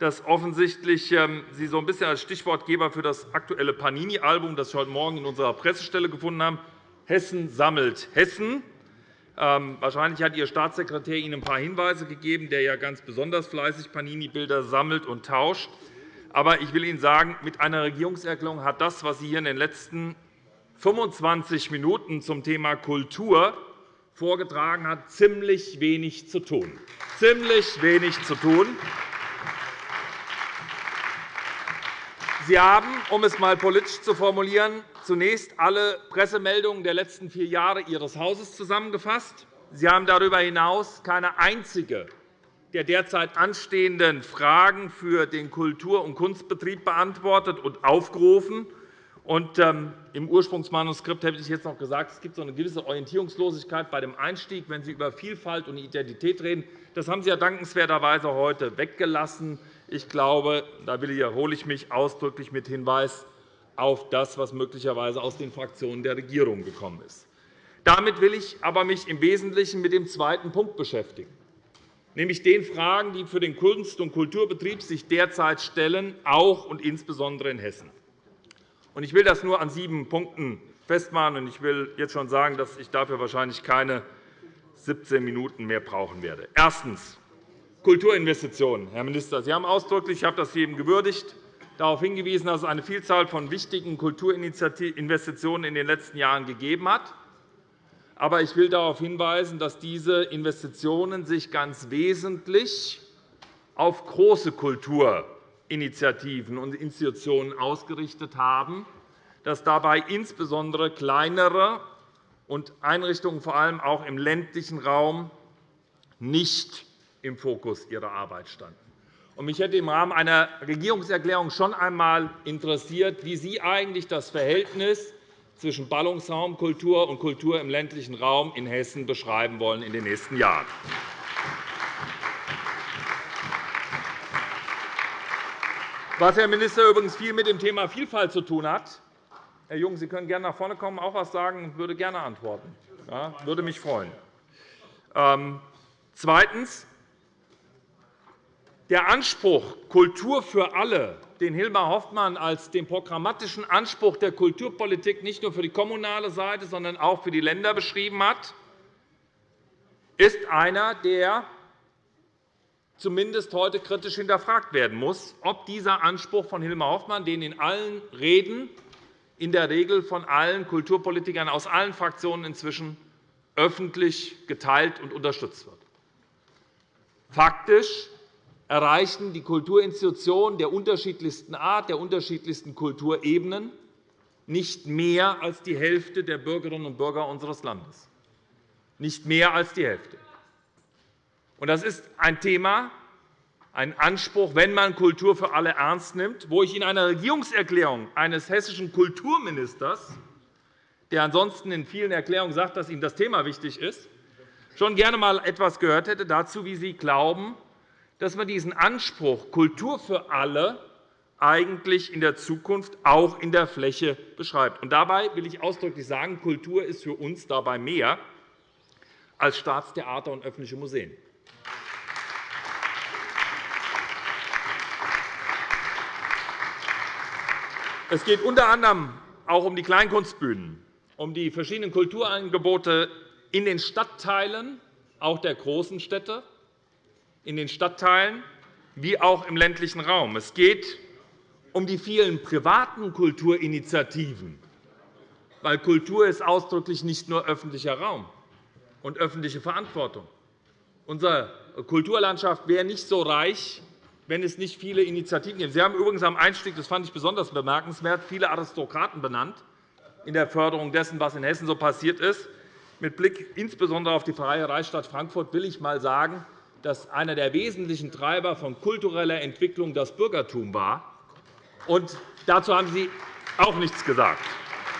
dass offensichtlich ähm, Sie so ein bisschen als Stichwortgeber für das aktuelle Panini-Album, das wir heute Morgen in unserer Pressestelle gefunden haben, Hessen sammelt Hessen. Ähm, wahrscheinlich hat Ihr Staatssekretär Ihnen ein paar Hinweise gegeben, der ja ganz besonders fleißig Panini-Bilder sammelt und tauscht. Aber ich will Ihnen sagen, mit einer Regierungserklärung hat das, was Sie hier in den letzten 25 Minuten zum Thema Kultur vorgetragen hat, ziemlich wenig zu tun. Ziemlich wenig zu tun. Sie haben, um es einmal politisch zu formulieren, zunächst alle Pressemeldungen der letzten vier Jahre Ihres Hauses zusammengefasst. Sie haben darüber hinaus keine einzige der derzeit anstehenden Fragen für den Kultur- und Kunstbetrieb beantwortet und aufgerufen. Und, ähm, Im Ursprungsmanuskript hätte ich jetzt noch gesagt, es gibt so eine gewisse Orientierungslosigkeit bei dem Einstieg, wenn Sie über Vielfalt und Identität reden. Das haben Sie ja dankenswerterweise heute weggelassen. Ich glaube, da wiederhole ich mich ausdrücklich mit Hinweis auf das, was möglicherweise aus den Fraktionen der Regierung gekommen ist. Damit will ich aber mich im Wesentlichen mit dem zweiten Punkt beschäftigen, nämlich den Fragen, die für den Kunst- und Kulturbetrieb sich derzeit stellen, auch und insbesondere in Hessen. Ich will das nur an sieben Punkten festmachen. Ich will jetzt schon sagen, dass ich dafür wahrscheinlich keine 17 Minuten mehr brauchen werde. Erstens. Kulturinvestitionen. Herr Minister, Sie haben ausdrücklich, ich habe das eben gewürdigt, darauf hingewiesen, dass es eine Vielzahl von wichtigen Kulturinvestitionen in den letzten Jahren gegeben hat. Aber ich will darauf hinweisen, dass diese Investitionen sich ganz wesentlich auf große Kulturinitiativen und Institutionen ausgerichtet haben, dass dabei insbesondere kleinere und Einrichtungen vor allem auch im ländlichen Raum nicht im Fokus Ihrer Arbeit standen. Mich hätte im Rahmen einer Regierungserklärung schon einmal interessiert, wie Sie eigentlich das Verhältnis zwischen Ballungsraumkultur und Kultur im ländlichen Raum in Hessen beschreiben wollen in den nächsten Jahren. Was, Herr Minister, übrigens viel mit dem Thema Vielfalt zu tun hat. Herr Jung, Sie können gerne nach vorne kommen, auch etwas sagen. Ich würde gerne antworten. Ja, würde mich freuen. Ähm, zweitens. Der Anspruch Kultur für alle, den Hilmar Hoffmann als den programmatischen Anspruch der Kulturpolitik nicht nur für die kommunale Seite, sondern auch für die Länder beschrieben hat, ist einer, der zumindest heute kritisch hinterfragt werden muss, ob dieser Anspruch von Hilmar Hoffmann, den in allen Reden in der Regel von allen Kulturpolitikern aus allen Fraktionen inzwischen öffentlich geteilt und unterstützt wird. Faktisch erreichen die Kulturinstitutionen der unterschiedlichsten Art, der unterschiedlichsten Kulturebenen nicht mehr als die Hälfte der Bürgerinnen und Bürger unseres Landes. Nicht mehr als die Hälfte. Das ist ein Thema, ein Anspruch, wenn man Kultur für alle ernst nimmt, wo ich in einer Regierungserklärung eines hessischen Kulturministers, der ansonsten in vielen Erklärungen sagt, dass ihm das Thema wichtig ist, schon gerne einmal etwas gehört hätte dazu, wie Sie glauben, dass man diesen Anspruch Kultur für alle eigentlich in der Zukunft auch in der Fläche beschreibt. Und dabei will ich ausdrücklich sagen, Kultur ist für uns dabei mehr als Staatstheater und öffentliche Museen. Es geht unter anderem auch um die Kleinkunstbühnen, um die verschiedenen Kulturangebote in den Stadtteilen, auch der großen Städte, in den Stadtteilen wie auch im ländlichen Raum. Es geht um die vielen privaten Kulturinitiativen, weil Kultur ist ausdrücklich nicht nur öffentlicher Raum und öffentliche Verantwortung. Unsere Kulturlandschaft wäre nicht so reich, wenn es nicht viele Initiativen gibt. Sie haben übrigens am Einstieg, das fand ich besonders bemerkenswert, viele Aristokraten benannt in der Förderung dessen, was in Hessen so passiert ist. Mit Blick insbesondere auf die Freie Reichsstadt Frankfurt will ich einmal sagen, dass einer der wesentlichen Treiber von kultureller Entwicklung das Bürgertum war. Und dazu haben Sie auch nichts gesagt.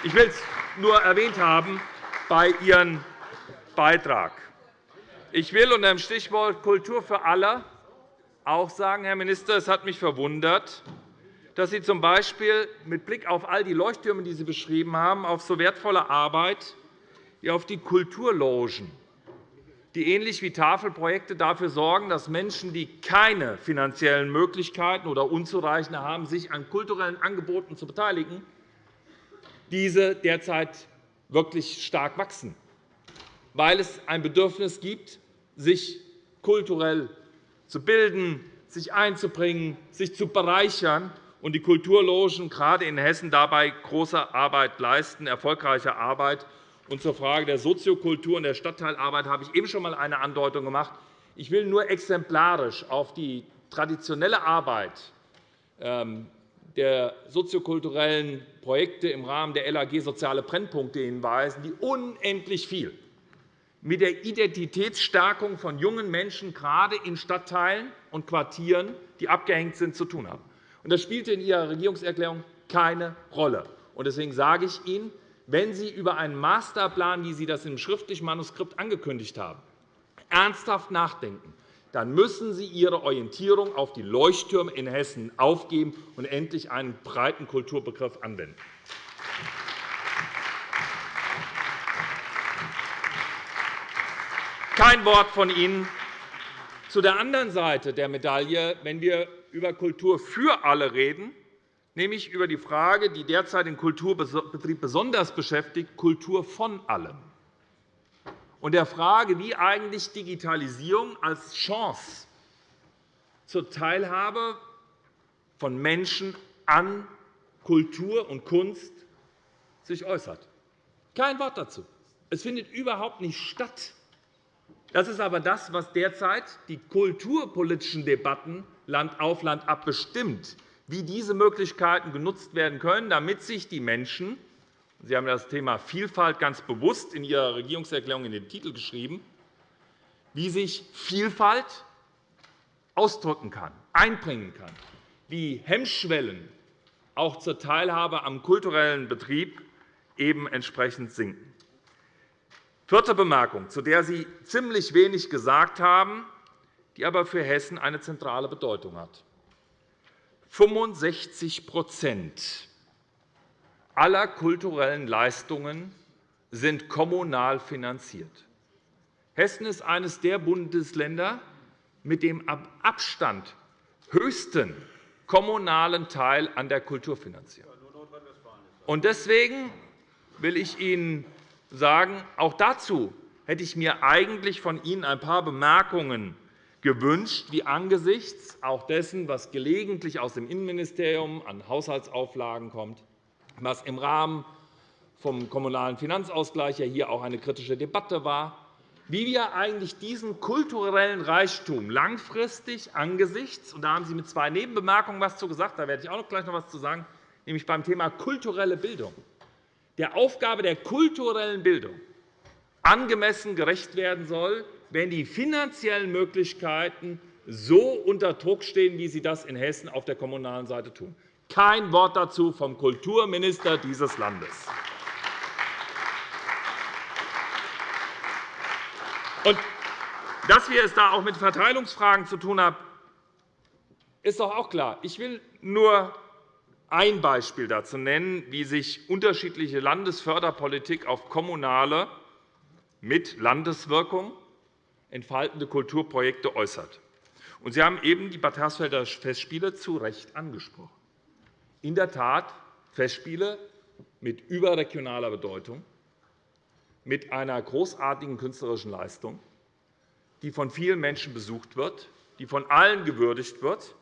Ich will es nur erwähnt haben bei Ihrem Beitrag. Ich will unter dem Stichwort Kultur für alle auch sagen, Herr Minister, es hat mich verwundert, dass Sie z. B. mit Blick auf all die Leuchttürme, die Sie beschrieben haben, auf so wertvolle Arbeit wie auf die Kulturlogen, die ähnlich wie Tafelprojekte dafür sorgen, dass Menschen, die keine finanziellen Möglichkeiten oder unzureichende haben, sich an kulturellen Angeboten zu beteiligen, diese derzeit wirklich stark wachsen, weil es ein Bedürfnis gibt, sich kulturell zu bilden, sich einzubringen, sich zu bereichern und die Kulturlogen gerade in Hessen dabei große Arbeit leisten, erfolgreiche Arbeit. Und zur Frage der Soziokultur und der Stadtteilarbeit habe ich eben schon einmal eine Andeutung gemacht. Ich will nur exemplarisch auf die traditionelle Arbeit ähm, der soziokulturellen Projekte im Rahmen der LAG Soziale Brennpunkte hinweisen, die unendlich viel mit der Identitätsstärkung von jungen Menschen, gerade in Stadtteilen und Quartieren, die abgehängt sind, zu tun haben. Das spielte in Ihrer Regierungserklärung keine Rolle. Deswegen sage ich Ihnen, wenn Sie über einen Masterplan, wie Sie das im schriftlichen Manuskript angekündigt haben, ernsthaft nachdenken, dann müssen Sie Ihre Orientierung auf die Leuchttürme in Hessen aufgeben und endlich einen breiten Kulturbegriff anwenden. Kein Wort von Ihnen zu der anderen Seite der Medaille, wenn wir über Kultur für alle reden, nämlich über die Frage, die derzeit den Kulturbetrieb besonders beschäftigt, Kultur von allem, und der Frage, wie eigentlich Digitalisierung als Chance zur Teilhabe von Menschen an Kultur und Kunst sich äußert. Kein Wort dazu. Es findet überhaupt nicht statt. Das ist aber das, was derzeit die kulturpolitischen Debatten Land auf Land ab bestimmt, wie diese Möglichkeiten genutzt werden können, damit sich die Menschen – Sie haben das Thema Vielfalt ganz bewusst in Ihrer Regierungserklärung in den Titel geschrieben – wie sich Vielfalt ausdrücken kann, einbringen kann, wie Hemmschwellen auch zur Teilhabe am kulturellen Betrieb eben entsprechend sinken. Vierte Bemerkung, zu der Sie ziemlich wenig gesagt haben, die aber für Hessen eine zentrale Bedeutung hat. 65% aller kulturellen Leistungen sind kommunal finanziert. Hessen ist eines der Bundesländer mit dem Abstand höchsten kommunalen Teil an der Kulturfinanzierung. Deswegen will ich Ihnen sagen, auch dazu hätte ich mir eigentlich von Ihnen ein paar Bemerkungen gewünscht, wie angesichts auch dessen, was gelegentlich aus dem Innenministerium an Haushaltsauflagen kommt, was im Rahmen vom Kommunalen Finanzausgleich ja hier auch eine kritische Debatte war, wie wir eigentlich diesen kulturellen Reichtum langfristig angesichts, und da haben Sie mit zwei Nebenbemerkungen etwas zu gesagt, da werde ich auch gleich noch etwas zu sagen, nämlich beim Thema kulturelle Bildung, der Aufgabe der kulturellen Bildung angemessen gerecht werden soll, wenn die finanziellen Möglichkeiten so unter Druck stehen, wie sie das in Hessen auf der kommunalen Seite tun. Kein Wort dazu vom Kulturminister dieses Landes. Und dass wir es da auch mit Verteilungsfragen zu tun haben, ist doch auch klar. Ich will nur ein Beispiel dazu nennen, wie sich unterschiedliche Landesförderpolitik auf kommunale mit Landeswirkung entfaltende Kulturprojekte äußert. Sie haben eben die Bad Hersfelder Festspiele zu Recht angesprochen. In der Tat Festspiele mit überregionaler Bedeutung, mit einer großartigen künstlerischen Leistung, die von vielen Menschen besucht wird, die von allen gewürdigt wird,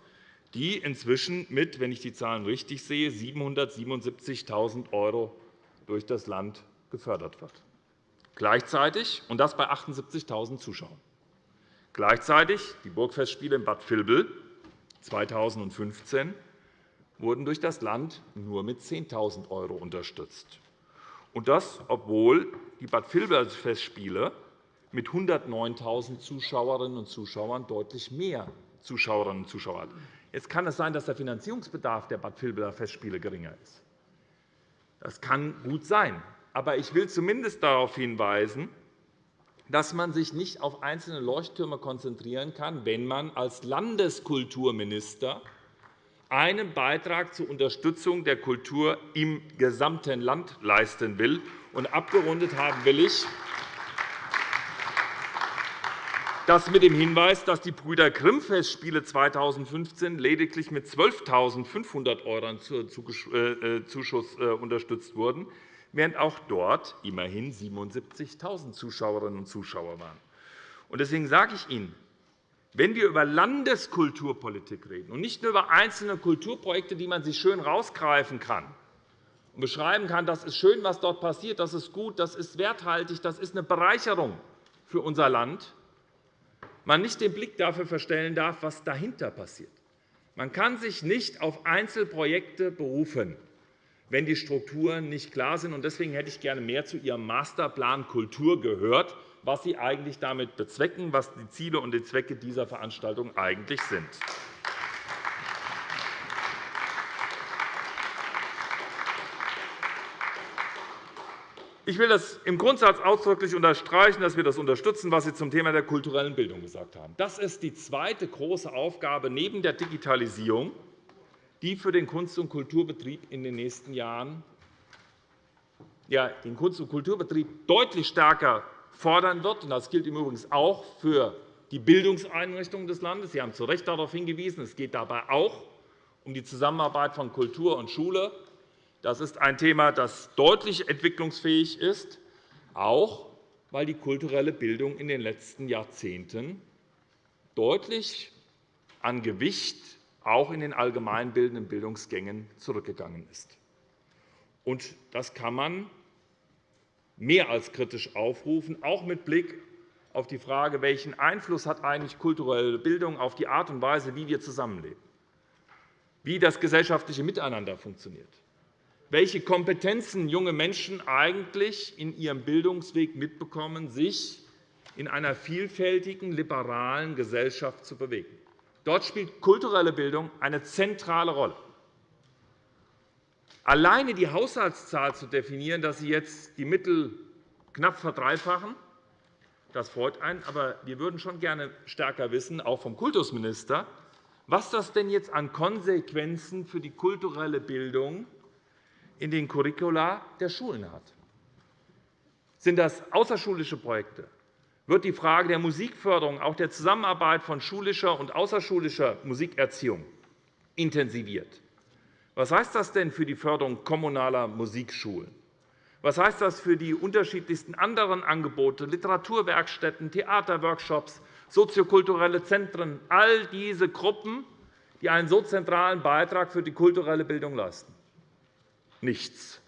die inzwischen mit, wenn ich die Zahlen richtig sehe, 777.000 € durch das Land gefördert wird. Gleichzeitig, und das bei 78.000 Zuschauern, gleichzeitig die Burgfestspiele in Bad Vilbel 2015 wurden durch das Land nur mit 10.000 € unterstützt. Und das, obwohl die Bad Vilbel Festspiele mit 109.000 Zuschauerinnen und Zuschauern deutlich mehr Zuschauerinnen und Zuschauer hat. Jetzt kann es sein, dass der Finanzierungsbedarf der Bad Vilbeler Festspiele geringer ist. Das kann gut sein. Aber ich will zumindest darauf hinweisen, dass man sich nicht auf einzelne Leuchttürme konzentrieren kann, wenn man als Landeskulturminister einen Beitrag zur Unterstützung der Kultur im gesamten Land leisten will. Und abgerundet haben will ich das mit dem Hinweis, dass die Brüder Grimm-Festspiele 2015 lediglich mit 12.500 € äh, Zuschuss äh, unterstützt wurden, während auch dort immerhin 77.000 Zuschauerinnen und Zuschauer waren. Deswegen sage ich Ihnen, wenn wir über Landeskulturpolitik reden und nicht nur über einzelne Kulturprojekte, die man sich schön herausgreifen kann und beschreiben kann, das ist schön, was dort passiert, das ist gut, das ist werthaltig, das ist eine Bereicherung für unser Land, man nicht den Blick dafür verstellen darf, was dahinter passiert. Man kann sich nicht auf Einzelprojekte berufen, wenn die Strukturen nicht klar sind. Deswegen hätte ich gerne mehr zu Ihrem Masterplan Kultur gehört, was Sie eigentlich damit bezwecken, was die Ziele und die Zwecke dieser Veranstaltung eigentlich sind. Ich will das im Grundsatz ausdrücklich unterstreichen, dass wir das unterstützen, was Sie zum Thema der kulturellen Bildung gesagt haben. Das ist die zweite große Aufgabe neben der Digitalisierung, die für den Kunst- und Kulturbetrieb in den nächsten Jahren ja, den Kunst- und Kulturbetrieb deutlich stärker fordern wird. Das gilt im Übrigen auch für die Bildungseinrichtungen des Landes. Sie haben zu Recht darauf hingewiesen. Es geht dabei auch um die Zusammenarbeit von Kultur und Schule. Das ist ein Thema, das deutlich entwicklungsfähig ist, auch weil die kulturelle Bildung in den letzten Jahrzehnten deutlich an Gewicht auch in den allgemeinbildenden Bildungsgängen zurückgegangen ist. Das kann man mehr als kritisch aufrufen, auch mit Blick auf die Frage, welchen Einfluss hat eigentlich kulturelle Bildung auf die Art und Weise, wie wir zusammenleben, wie das gesellschaftliche Miteinander funktioniert welche Kompetenzen junge Menschen eigentlich in ihrem Bildungsweg mitbekommen, sich in einer vielfältigen, liberalen Gesellschaft zu bewegen. Dort spielt kulturelle Bildung eine zentrale Rolle. Alleine die Haushaltszahl zu definieren, dass Sie jetzt die Mittel knapp verdreifachen, das freut einen. Aber wir würden schon gerne stärker wissen, auch vom Kultusminister, was das denn jetzt an Konsequenzen für die kulturelle Bildung in den Curricula der Schulen hat. Sind das außerschulische Projekte? Wird die Frage der Musikförderung, auch der Zusammenarbeit von schulischer und außerschulischer Musikerziehung intensiviert? Was heißt das denn für die Förderung kommunaler Musikschulen? Was heißt das für die unterschiedlichsten anderen Angebote, Literaturwerkstätten, Theaterworkshops, soziokulturelle Zentren, all diese Gruppen, die einen so zentralen Beitrag für die kulturelle Bildung leisten? Nichts.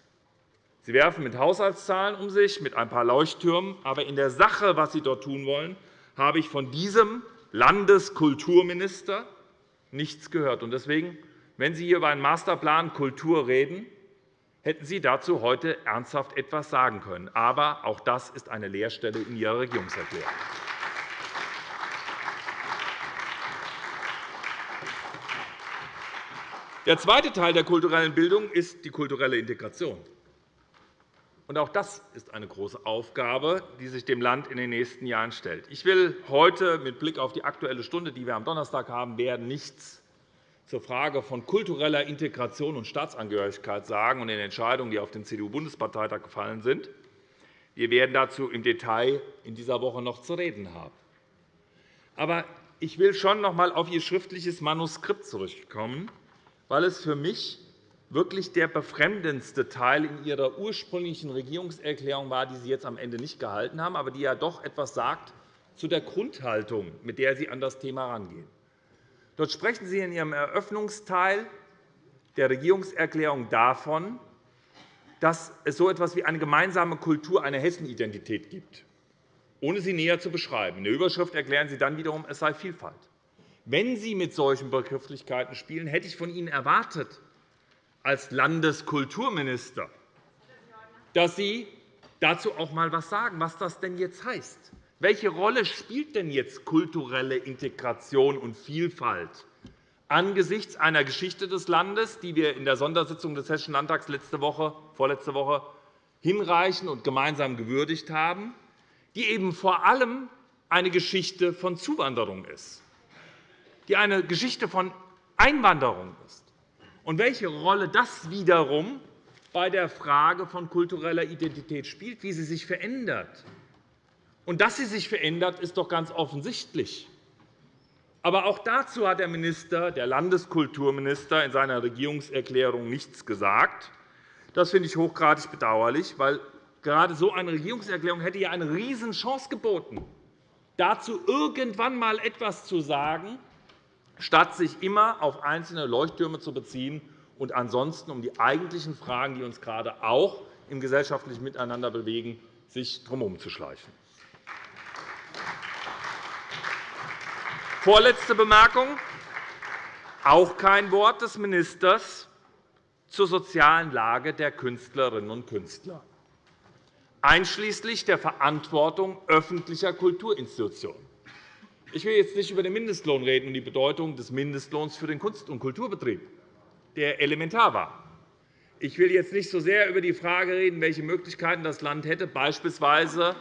Sie werfen mit Haushaltszahlen um sich, mit ein paar Leuchttürmen. Aber in der Sache, was Sie dort tun wollen, habe ich von diesem Landeskulturminister nichts gehört. Deswegen, wenn Sie hier über einen Masterplan Kultur reden, hätten Sie dazu heute ernsthaft etwas sagen können. Aber auch das ist eine Leerstelle in Ihrer Regierungserklärung. Der zweite Teil der kulturellen Bildung ist die kulturelle Integration. Auch das ist eine große Aufgabe, die sich dem Land in den nächsten Jahren stellt. Ich will heute mit Blick auf die Aktuelle Stunde, die wir am Donnerstag haben werden, nichts zur Frage von kultureller Integration und Staatsangehörigkeit sagen und den Entscheidungen, die auf dem CDU-Bundesparteitag gefallen sind. Wir werden dazu im Detail in dieser Woche noch zu reden haben. Aber ich will schon noch einmal auf Ihr schriftliches Manuskript zurückkommen, weil es für mich wirklich der befremdendste Teil in Ihrer ursprünglichen Regierungserklärung war, die Sie jetzt am Ende nicht gehalten haben, aber die ja doch etwas sagt zu der Grundhaltung, mit der Sie an das Thema herangehen. Dort sprechen Sie in Ihrem Eröffnungsteil der Regierungserklärung davon, dass es so etwas wie eine gemeinsame Kultur, eine Hessenidentität gibt, ohne sie näher zu beschreiben. In der Überschrift erklären Sie dann wiederum, es sei Vielfalt. Wenn Sie mit solchen Begrifflichkeiten spielen, hätte ich von Ihnen erwartet, als Landeskulturminister, dass Sie dazu auch einmal etwas sagen, was das denn jetzt heißt. Welche Rolle spielt denn jetzt kulturelle Integration und Vielfalt angesichts einer Geschichte des Landes, die wir in der Sondersitzung des Hessischen Landtags letzte Woche, vorletzte Woche hinreichend und gemeinsam gewürdigt haben, die eben vor allem eine Geschichte von Zuwanderung ist, die eine Geschichte von Einwanderung ist, und welche Rolle das wiederum bei der Frage von kultureller Identität spielt, wie sie sich verändert. Und dass sie sich verändert, ist doch ganz offensichtlich. Aber auch dazu hat der, Minister, der Landeskulturminister in seiner Regierungserklärung nichts gesagt. Das finde ich hochgradig bedauerlich, weil gerade so eine Regierungserklärung hätte ja eine Riesenchance geboten, dazu irgendwann einmal etwas zu sagen, statt sich immer auf einzelne Leuchttürme zu beziehen und ansonsten um die eigentlichen Fragen, die uns gerade auch im gesellschaftlichen Miteinander bewegen, sich drumherum zu schleichen. Vorletzte Bemerkung. Auch kein Wort des Ministers zur sozialen Lage der Künstlerinnen und Künstler, einschließlich der Verantwortung öffentlicher Kulturinstitutionen. Ich will jetzt nicht über den Mindestlohn reden und die Bedeutung des Mindestlohns für den Kunst- und Kulturbetrieb, der elementar war. Ich will jetzt nicht so sehr über die Frage reden, welche Möglichkeiten das Land hätte, beispielsweise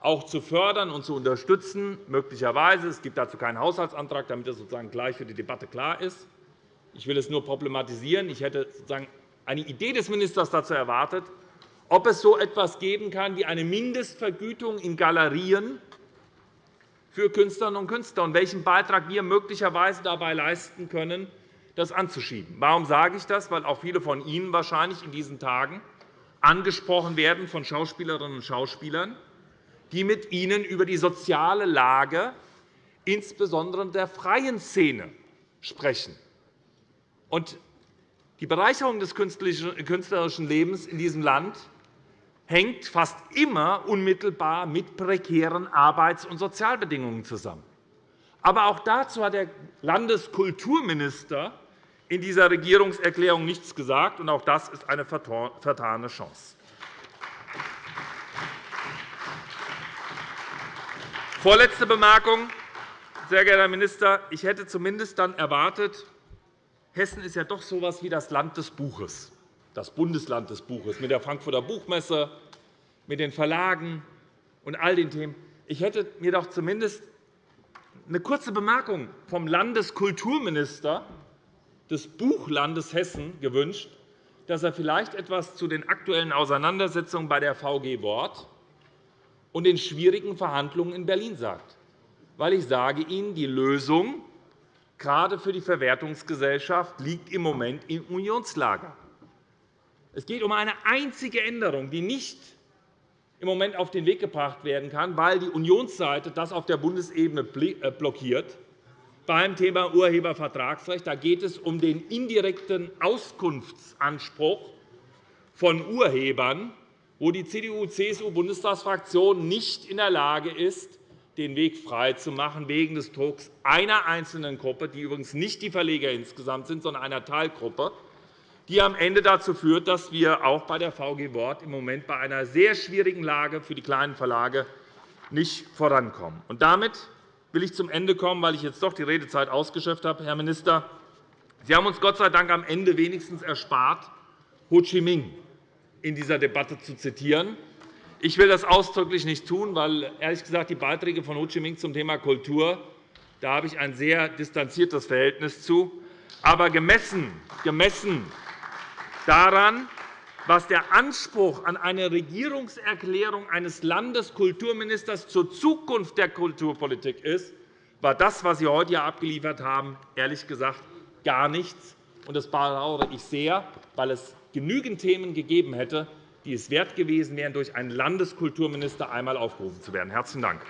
auch zu fördern und zu unterstützen, möglicherweise. Es gibt dazu keinen Haushaltsantrag, damit das sozusagen gleich für die Debatte klar ist. Ich will es nur problematisieren. Ich hätte sozusagen eine Idee des Ministers dazu erwartet, ob es so etwas geben kann wie eine Mindestvergütung in Galerien für Künstlerinnen und Künstler und welchen Beitrag wir möglicherweise dabei leisten können, das anzuschieben. Warum sage ich das? Weil auch viele von Ihnen wahrscheinlich in diesen Tagen angesprochen werden von Schauspielerinnen und Schauspielern, die mit Ihnen über die soziale Lage insbesondere der freien Szene sprechen. die Bereicherung des künstlerischen Lebens in diesem Land hängt fast immer unmittelbar mit prekären Arbeits- und Sozialbedingungen zusammen. Aber auch dazu hat der Landeskulturminister in dieser Regierungserklärung nichts gesagt. und Auch das ist eine vertane Chance. Vorletzte Bemerkung. Sehr geehrter Herr Minister, ich hätte zumindest dann erwartet, Hessen ist ja doch so etwas wie das Land des Buches das Bundesland des Buches, mit der Frankfurter Buchmesse, mit den Verlagen und all den Themen. Ich hätte mir doch zumindest eine kurze Bemerkung vom Landeskulturminister des Buchlandes Hessen gewünscht, dass er vielleicht etwas zu den aktuellen Auseinandersetzungen bei der VG Wort und den schwierigen Verhandlungen in Berlin sagt. Weil ich sage Ihnen, die Lösung gerade für die Verwertungsgesellschaft liegt im Moment im Unionslager. Es geht um eine einzige Änderung, die nicht im Moment auf den Weg gebracht werden kann, weil die Unionsseite das auf der Bundesebene äh, blockiert. Beim Thema Urhebervertragsrecht da geht es um den indirekten Auskunftsanspruch von Urhebern, wo die CDU-CSU-Bundestagsfraktion nicht in der Lage ist, den Weg freizumachen wegen des Drucks einer einzelnen Gruppe, die übrigens nicht die Verleger insgesamt sind, sondern einer Teilgruppe, die am Ende dazu führt, dass wir auch bei der VG Wort im Moment bei einer sehr schwierigen Lage für die kleinen Verlage nicht vorankommen. Damit will ich zum Ende kommen, weil ich jetzt doch die Redezeit ausgeschöpft habe, Herr Minister. Sie haben uns Gott sei Dank am Ende wenigstens erspart, Ho Chi Minh in dieser Debatte zu zitieren. Ich will das ausdrücklich nicht tun, weil ehrlich gesagt die Beiträge von Ho Chi Minh zum Thema Kultur da habe ich ein sehr distanziertes Verhältnis zu. Aber gemessen, gemessen daran, was der Anspruch an eine Regierungserklärung eines Landeskulturministers zur Zukunft der Kulturpolitik ist, war das, was Sie heute hier abgeliefert haben, ehrlich gesagt gar nichts. Das bedauere ich sehr, weil es genügend Themen gegeben hätte, die es wert gewesen wären, durch einen Landeskulturminister einmal aufgerufen zu werden. – Herzlichen Dank.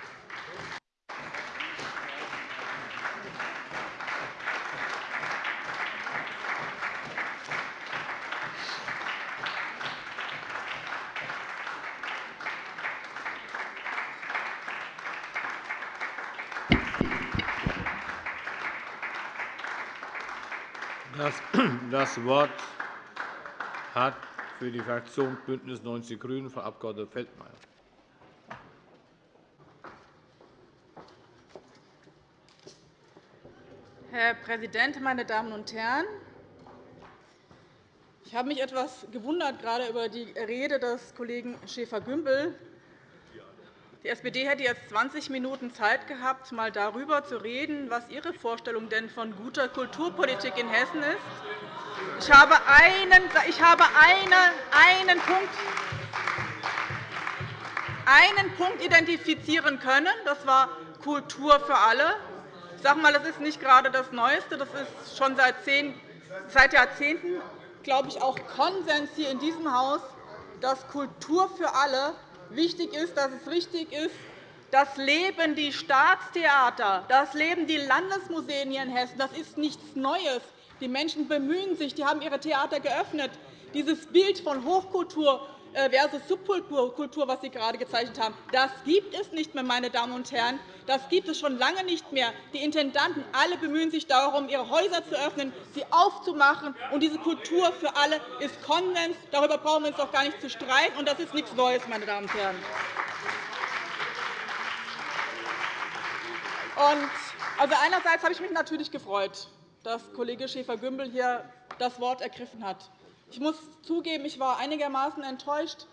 Das Wort hat für die Fraktion BÜNDNIS 90 die GRÜNEN Frau Abg. Feldmayer. Herr Präsident, meine Damen und Herren! Ich habe mich etwas gewundert gerade über die Rede des Kollegen Schäfer-Gümbel. Die SPD hätte jetzt 20 Minuten Zeit gehabt, einmal darüber zu reden, was Ihre Vorstellung denn von guter Kulturpolitik in Hessen ist. Ich habe einen, ich habe eine, einen, Punkt, einen Punkt identifizieren können. Das war Kultur für alle. Ich sage mal, das ist nicht gerade das Neueste. Das ist schon seit Jahrzehnten glaube ich, auch Konsens hier in diesem Haus, dass Kultur für alle wichtig ist, dass es richtig ist, das leben die Staatstheater, das leben die Landesmuseen hier in Hessen. Das ist nichts Neues. Die Menschen bemühen sich, die haben ihre Theater geöffnet. Dieses Bild von Hochkultur versus Subkultur, was Sie gerade gezeichnet haben, das gibt es nicht mehr, meine Damen und Herren. Das gibt es schon lange nicht mehr. Die Intendanten alle bemühen sich darum, ihre Häuser zu öffnen, sie aufzumachen. Und diese Kultur für alle ist Konsens. Darüber brauchen wir uns doch gar nicht zu streiten. Und das ist nichts Neues, meine Damen und Herren. Also einerseits habe ich mich natürlich gefreut, dass Kollege Schäfer-Gümbel hier das Wort ergriffen hat. Ich muss zugeben, ich war einigermaßen enttäuscht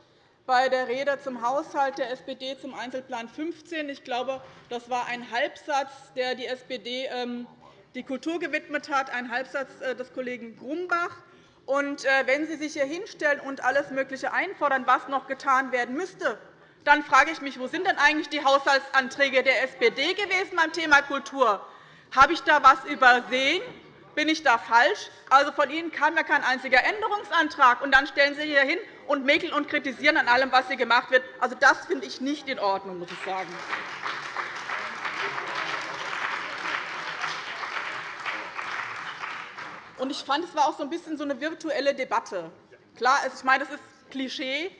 bei der Rede zum Haushalt der SPD zum Einzelplan 15. Ich glaube, das war ein Halbsatz, der die SPD ähm, die Kultur gewidmet hat, ein Halbsatz äh, des Kollegen Grumbach. Und äh, wenn Sie sich hier hinstellen und alles Mögliche einfordern, was noch getan werden müsste, dann frage ich mich, wo sind denn eigentlich die Haushaltsanträge der SPD gewesen beim Thema Kultur? Habe ich da etwas übersehen? Bin ich da falsch? Also, von Ihnen kam ja kein einziger Änderungsantrag. Und dann stellen Sie hier hin und mäkeln und kritisieren an allem, was hier gemacht wird. Also, das finde ich nicht in Ordnung, muss ich sagen. Und ich fand, es war auch so ein bisschen so eine virtuelle Debatte. Klar, ich meine, das ist Klischee.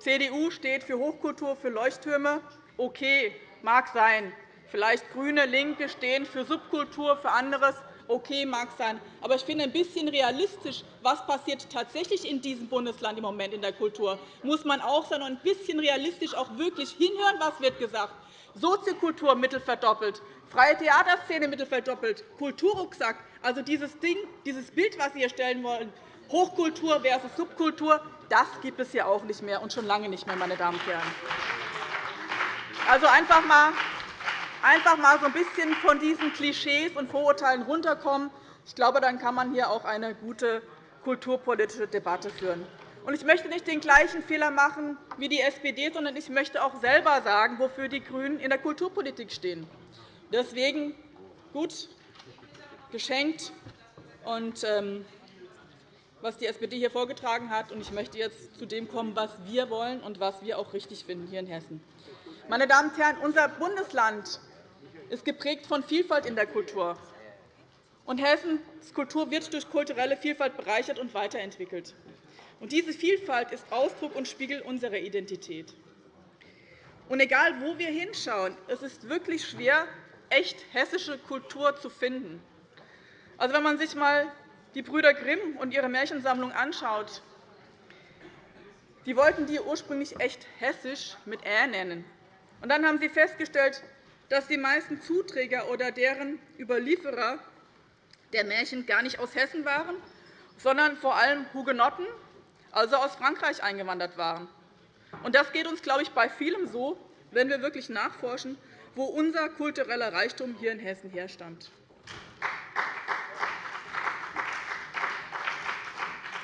CDU steht für Hochkultur, für Leuchttürme. Okay, mag sein. Vielleicht GRÜNE, LINKE stehen für Subkultur, für anderes. Okay, mag sein. Aber ich finde, ein bisschen realistisch, was passiert tatsächlich in diesem Bundesland im Moment in der Kultur, muss man auch sein und ein bisschen realistisch auch wirklich hinhören, was wird gesagt. Soziokultur Mittel verdoppelt, freie Theaterszene Mittel verdoppelt, Kulturrucksack, also dieses Ding, dieses Bild, was Sie hier stellen wollen, Hochkultur versus Subkultur, das gibt es hier auch nicht mehr und schon lange nicht mehr, meine Damen und Herren. Also einfach einmal einfach einmal so ein bisschen von diesen Klischees und Vorurteilen runterkommen. Ich glaube, dann kann man hier auch eine gute kulturpolitische Debatte führen. Ich möchte nicht den gleichen Fehler machen wie die SPD, sondern ich möchte auch selber sagen, wofür die GRÜNEN in der Kulturpolitik stehen. Deswegen gut geschenkt, und, ähm, was die SPD hier vorgetragen hat. Ich möchte jetzt zu dem kommen, was wir wollen und was wir auch richtig finden hier in Hessen. Meine Damen und Herren, unser Bundesland ist geprägt von Vielfalt in der Kultur. Und Hessens Kultur wird durch kulturelle Vielfalt bereichert und weiterentwickelt. Und diese Vielfalt ist Ausdruck und Spiegel unserer Identität. Und egal, wo wir hinschauen, es ist wirklich schwer, echt hessische Kultur zu finden. Also, wenn man sich einmal die Brüder Grimm und ihre Märchensammlung anschaut, die wollten die ursprünglich echt hessisch mit Ä nennen. Und dann haben sie festgestellt, dass die meisten Zuträger oder deren Überlieferer der Märchen gar nicht aus Hessen waren, sondern vor allem Hugenotten, also aus Frankreich eingewandert waren. Und das geht uns, glaube ich, bei vielem so, wenn wir wirklich nachforschen, wo unser kultureller Reichtum hier in Hessen herstammt.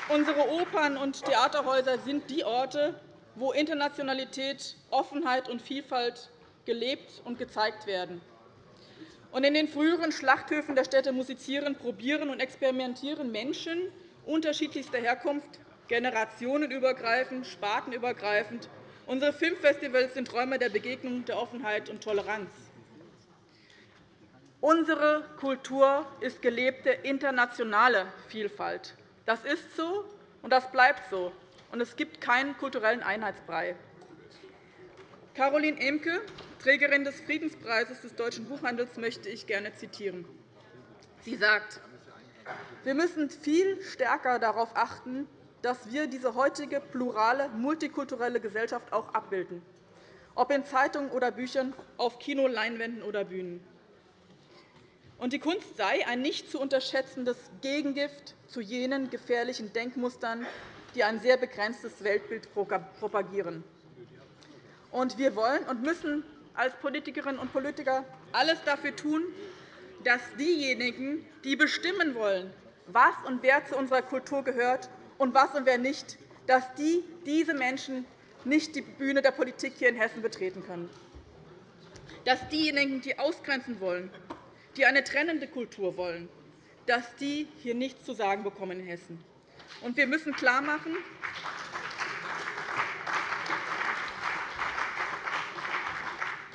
Unsere Opern und Theaterhäuser sind die Orte, wo Internationalität, Offenheit und Vielfalt gelebt und gezeigt werden. Und in den früheren Schlachthöfen der Städte musizieren, probieren und experimentieren Menschen unterschiedlichster Herkunft, generationenübergreifend, spartenübergreifend. Unsere Filmfestivals sind Räume der Begegnung, der Offenheit und Toleranz. Unsere Kultur ist gelebte internationale Vielfalt. Das ist so, und das bleibt so. Und es gibt keinen kulturellen Einheitsbrei. Caroline Emke, Trägerin des Friedenspreises des deutschen Buchhandels, möchte ich gerne zitieren. Sie sagt, wir müssen viel stärker darauf achten, dass wir diese heutige plurale, multikulturelle Gesellschaft auch abbilden, ob in Zeitungen oder Büchern, auf Kino, Leinwänden oder Bühnen. Und die Kunst sei ein nicht zu unterschätzendes Gegengift zu jenen gefährlichen Denkmustern, die ein sehr begrenztes Weltbild propagieren. Und wir wollen und müssen als Politikerinnen und Politiker alles dafür tun, dass diejenigen, die bestimmen wollen, was und wer zu unserer Kultur gehört und was und wer nicht, dass die, diese Menschen nicht die Bühne der Politik hier in Hessen betreten können. Dass diejenigen, die ausgrenzen wollen, die eine trennende Kultur wollen, dass die hier nichts zu sagen bekommen in Hessen. Und wir müssen klarmachen,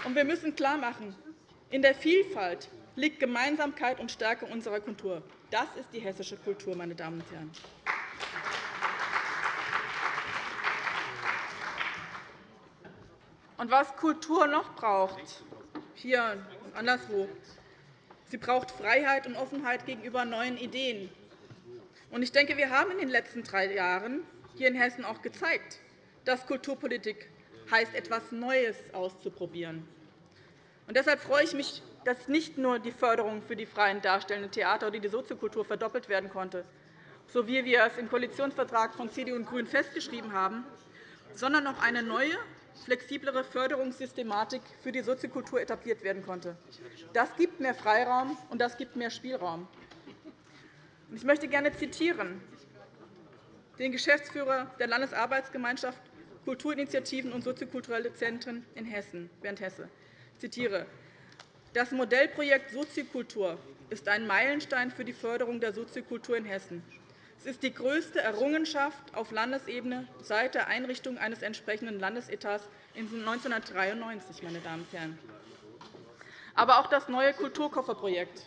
und wir müssen klarmachen, in der Vielfalt liegt Gemeinsamkeit und Stärke unserer Kultur. Das ist die hessische Kultur, meine Damen und Herren. Und was Kultur noch braucht, hier und anderswo, sie braucht Freiheit und Offenheit gegenüber neuen Ideen, ich denke, wir haben in den letzten drei Jahren hier in Hessen auch gezeigt, dass Kulturpolitik heißt, etwas Neues auszuprobieren. Und deshalb freue ich mich, dass nicht nur die Förderung für die freien darstellenden Theater oder die Soziokultur verdoppelt werden konnte, so wie wir es im Koalitionsvertrag von CDU und GRÜNEN festgeschrieben haben, sondern auch eine neue, flexiblere Förderungssystematik für die Soziokultur etabliert werden konnte. Das gibt mehr Freiraum, und das gibt mehr Spielraum. Ich möchte gerne zitieren den Geschäftsführer der Landesarbeitsgemeinschaft Kulturinitiativen und soziokulturelle Zentren in Hessen, Bernd Hesse. Ich zitiere. Das Modellprojekt Soziokultur ist ein Meilenstein für die Förderung der Soziokultur in Hessen. Es ist die größte Errungenschaft auf Landesebene seit der Einrichtung eines entsprechenden Landesetats 1993. Meine Damen und Herren. Aber auch das neue Kulturkofferprojekt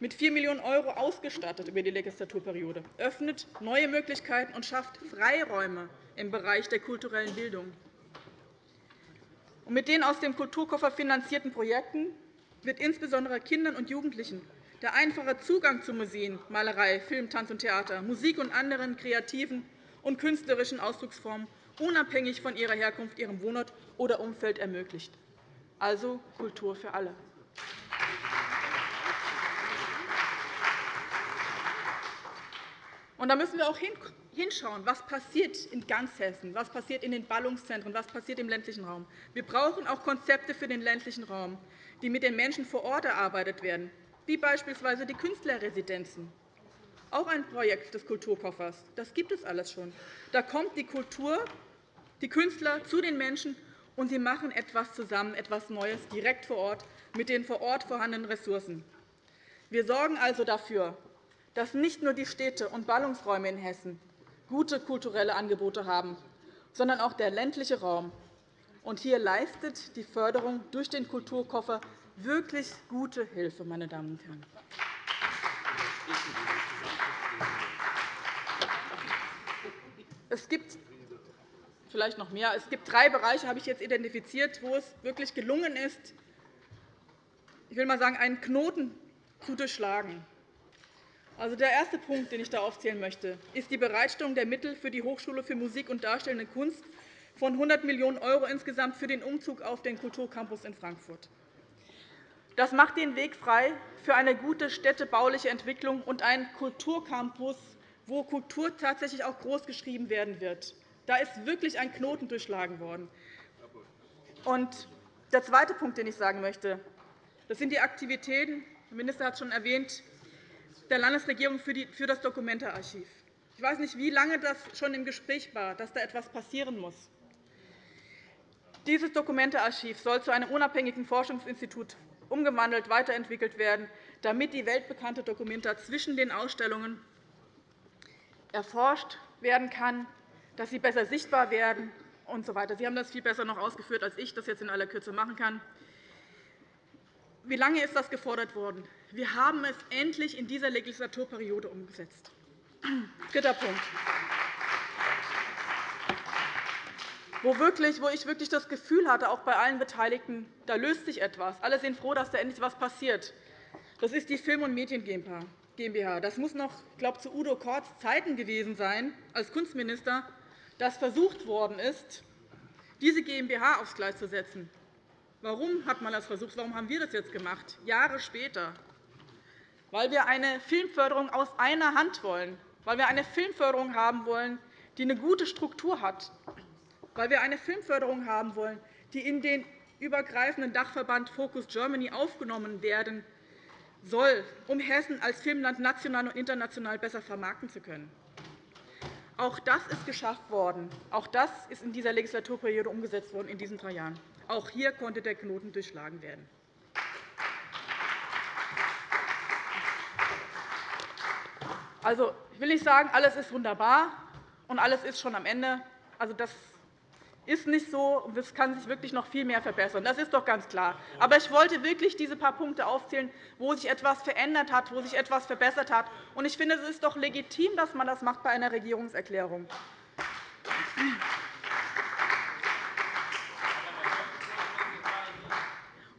mit 4 Millionen € ausgestattet über die Legislaturperiode, öffnet neue Möglichkeiten und schafft Freiräume im Bereich der kulturellen Bildung. Mit den aus dem Kulturkoffer finanzierten Projekten wird insbesondere Kindern und Jugendlichen der einfache Zugang zu Museen, Malerei, Film, Tanz und Theater, Musik und anderen kreativen und künstlerischen Ausdrucksformen unabhängig von ihrer Herkunft, ihrem Wohnort oder Umfeld ermöglicht. Also Kultur für alle. Und da müssen wir auch hinschauen, was passiert in ganz Hessen, was passiert in den Ballungszentren, was passiert im ländlichen Raum. Wir brauchen auch Konzepte für den ländlichen Raum, die mit den Menschen vor Ort erarbeitet werden, wie beispielsweise die Künstlerresidenzen. Auch ein Projekt des Kulturkoffers. Das gibt es alles schon. Da kommt die Kultur, die Künstler zu den Menschen, und sie machen etwas zusammen, etwas Neues, direkt vor Ort, mit den vor Ort vorhandenen Ressourcen. Wir sorgen also dafür, dass nicht nur die Städte und Ballungsräume in Hessen gute kulturelle Angebote haben, sondern auch der ländliche Raum. Und hier leistet die Förderung durch den Kulturkoffer wirklich gute Hilfe. Meine Damen und Herren. Es gibt vielleicht noch mehr. Es gibt drei Bereiche, habe ich jetzt identifiziert, wo es wirklich gelungen ist, ich will mal sagen, einen Knoten zu durchschlagen. Also der erste Punkt, den ich da aufzählen möchte, ist die Bereitstellung der Mittel für die Hochschule für Musik und Darstellende Kunst von 100 Millionen € insgesamt für den Umzug auf den Kulturcampus in Frankfurt. Das macht den Weg frei für eine gute städtebauliche Entwicklung und einen Kulturcampus, wo Kultur tatsächlich auch großgeschrieben werden wird. Da ist wirklich ein Knoten durchschlagen worden. Und der zweite Punkt, den ich sagen möchte, das sind die Aktivitäten, der Minister hat es schon erwähnt, der Landesregierung für das Dokumentearchiv. Ich weiß nicht, wie lange das schon im Gespräch war, dass da etwas passieren muss. Dieses Dokumentearchiv soll zu einem unabhängigen Forschungsinstitut umgewandelt, weiterentwickelt werden, damit die weltbekannte Dokumenta zwischen den Ausstellungen erforscht werden kann, dass sie besser sichtbar werden usw. So sie haben das viel besser noch ausgeführt, als ich das jetzt in aller Kürze machen kann. Wie lange ist das gefordert worden? Wir haben es endlich in dieser Legislaturperiode umgesetzt. Dritter Punkt. wo, wirklich, wo ich wirklich das Gefühl hatte, auch bei allen Beteiligten, da löst sich etwas. Alle sind froh, dass da endlich etwas passiert. Das ist die Film- und Medien GmbH. Das muss noch, ich glaube, zu Udo Korts Zeiten gewesen sein, als Kunstminister, dass versucht worden ist, diese GmbH aufs Gleis zu setzen. Warum hat man das versucht? Warum haben wir das jetzt gemacht, Jahre später? Weil wir eine Filmförderung aus einer Hand wollen, weil wir eine Filmförderung haben wollen, die eine gute Struktur hat, weil wir eine Filmförderung haben wollen, die in den übergreifenden Dachverband Focus Germany aufgenommen werden soll, um Hessen als Filmland national und international besser vermarkten zu können. Auch das ist geschafft worden. Auch das ist in dieser Legislaturperiode umgesetzt worden in diesen drei Jahren. Auch hier konnte der Knoten durchschlagen werden. Also, ich will nicht sagen, alles ist wunderbar und alles ist schon am Ende. Also, das ist nicht so, und es kann sich wirklich noch viel mehr verbessern. Das ist doch ganz klar. Aber ich wollte wirklich diese paar Punkte aufzählen, wo sich etwas verändert hat, wo sich etwas verbessert hat. Und ich finde, es ist doch legitim, dass man das macht bei einer Regierungserklärung.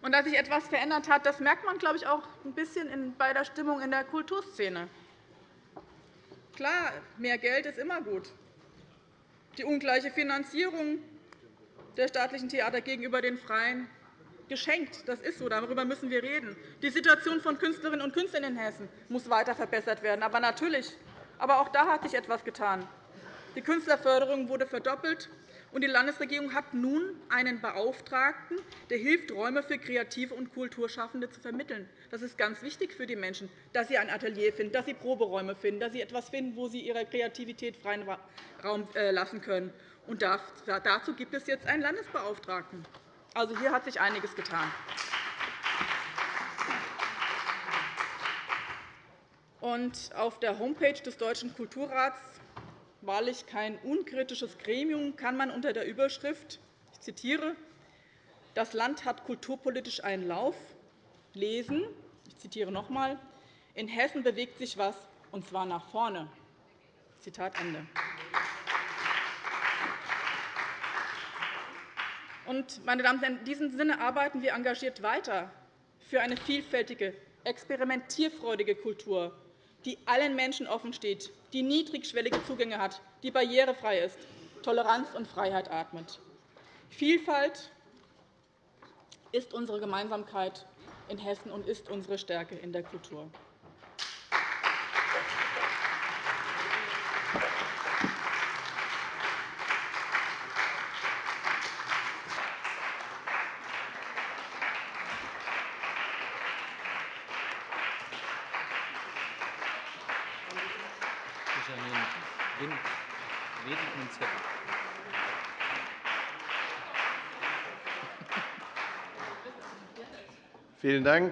Und dass sich etwas verändert hat, das merkt man, glaube ich, auch ein bisschen bei der Stimmung in der Kulturszene. Klar, mehr Geld ist immer gut. Die ungleiche Finanzierung der staatlichen Theater gegenüber den Freien geschenkt. Das ist so. Darüber müssen wir reden. Die Situation von Künstlerinnen und Künstlern in Hessen muss weiter verbessert werden. Aber natürlich, aber auch da hat sich etwas getan. Die Künstlerförderung wurde verdoppelt, und die Landesregierung hat nun einen Beauftragten, der hilft, Räume für Kreative und Kulturschaffende zu vermitteln. Das ist ganz wichtig für die Menschen, dass sie ein Atelier finden, dass sie Proberäume finden, dass sie etwas finden, wo sie ihrer Kreativität freien Raum äh, lassen können. Und dazu gibt es jetzt einen Landesbeauftragten. Also, hier hat sich einiges getan. Und auf der Homepage des Deutschen Kulturrats, wahrlich kein unkritisches Gremium, kann man unter der Überschrift, ich zitiere, das Land hat kulturpolitisch einen Lauf, lesen, ich zitiere noch einmal, in Hessen bewegt sich was, und zwar nach vorne. Zitat Ende. meine Damen und Herren, in diesem Sinne arbeiten wir engagiert weiter für eine vielfältige, experimentierfreudige Kultur, die allen Menschen offensteht, die niedrigschwellige Zugänge hat, die barrierefrei ist, Toleranz und Freiheit atmet. Vielfalt ist unsere Gemeinsamkeit in Hessen und ist unsere Stärke in der Kultur. Vielen Dank.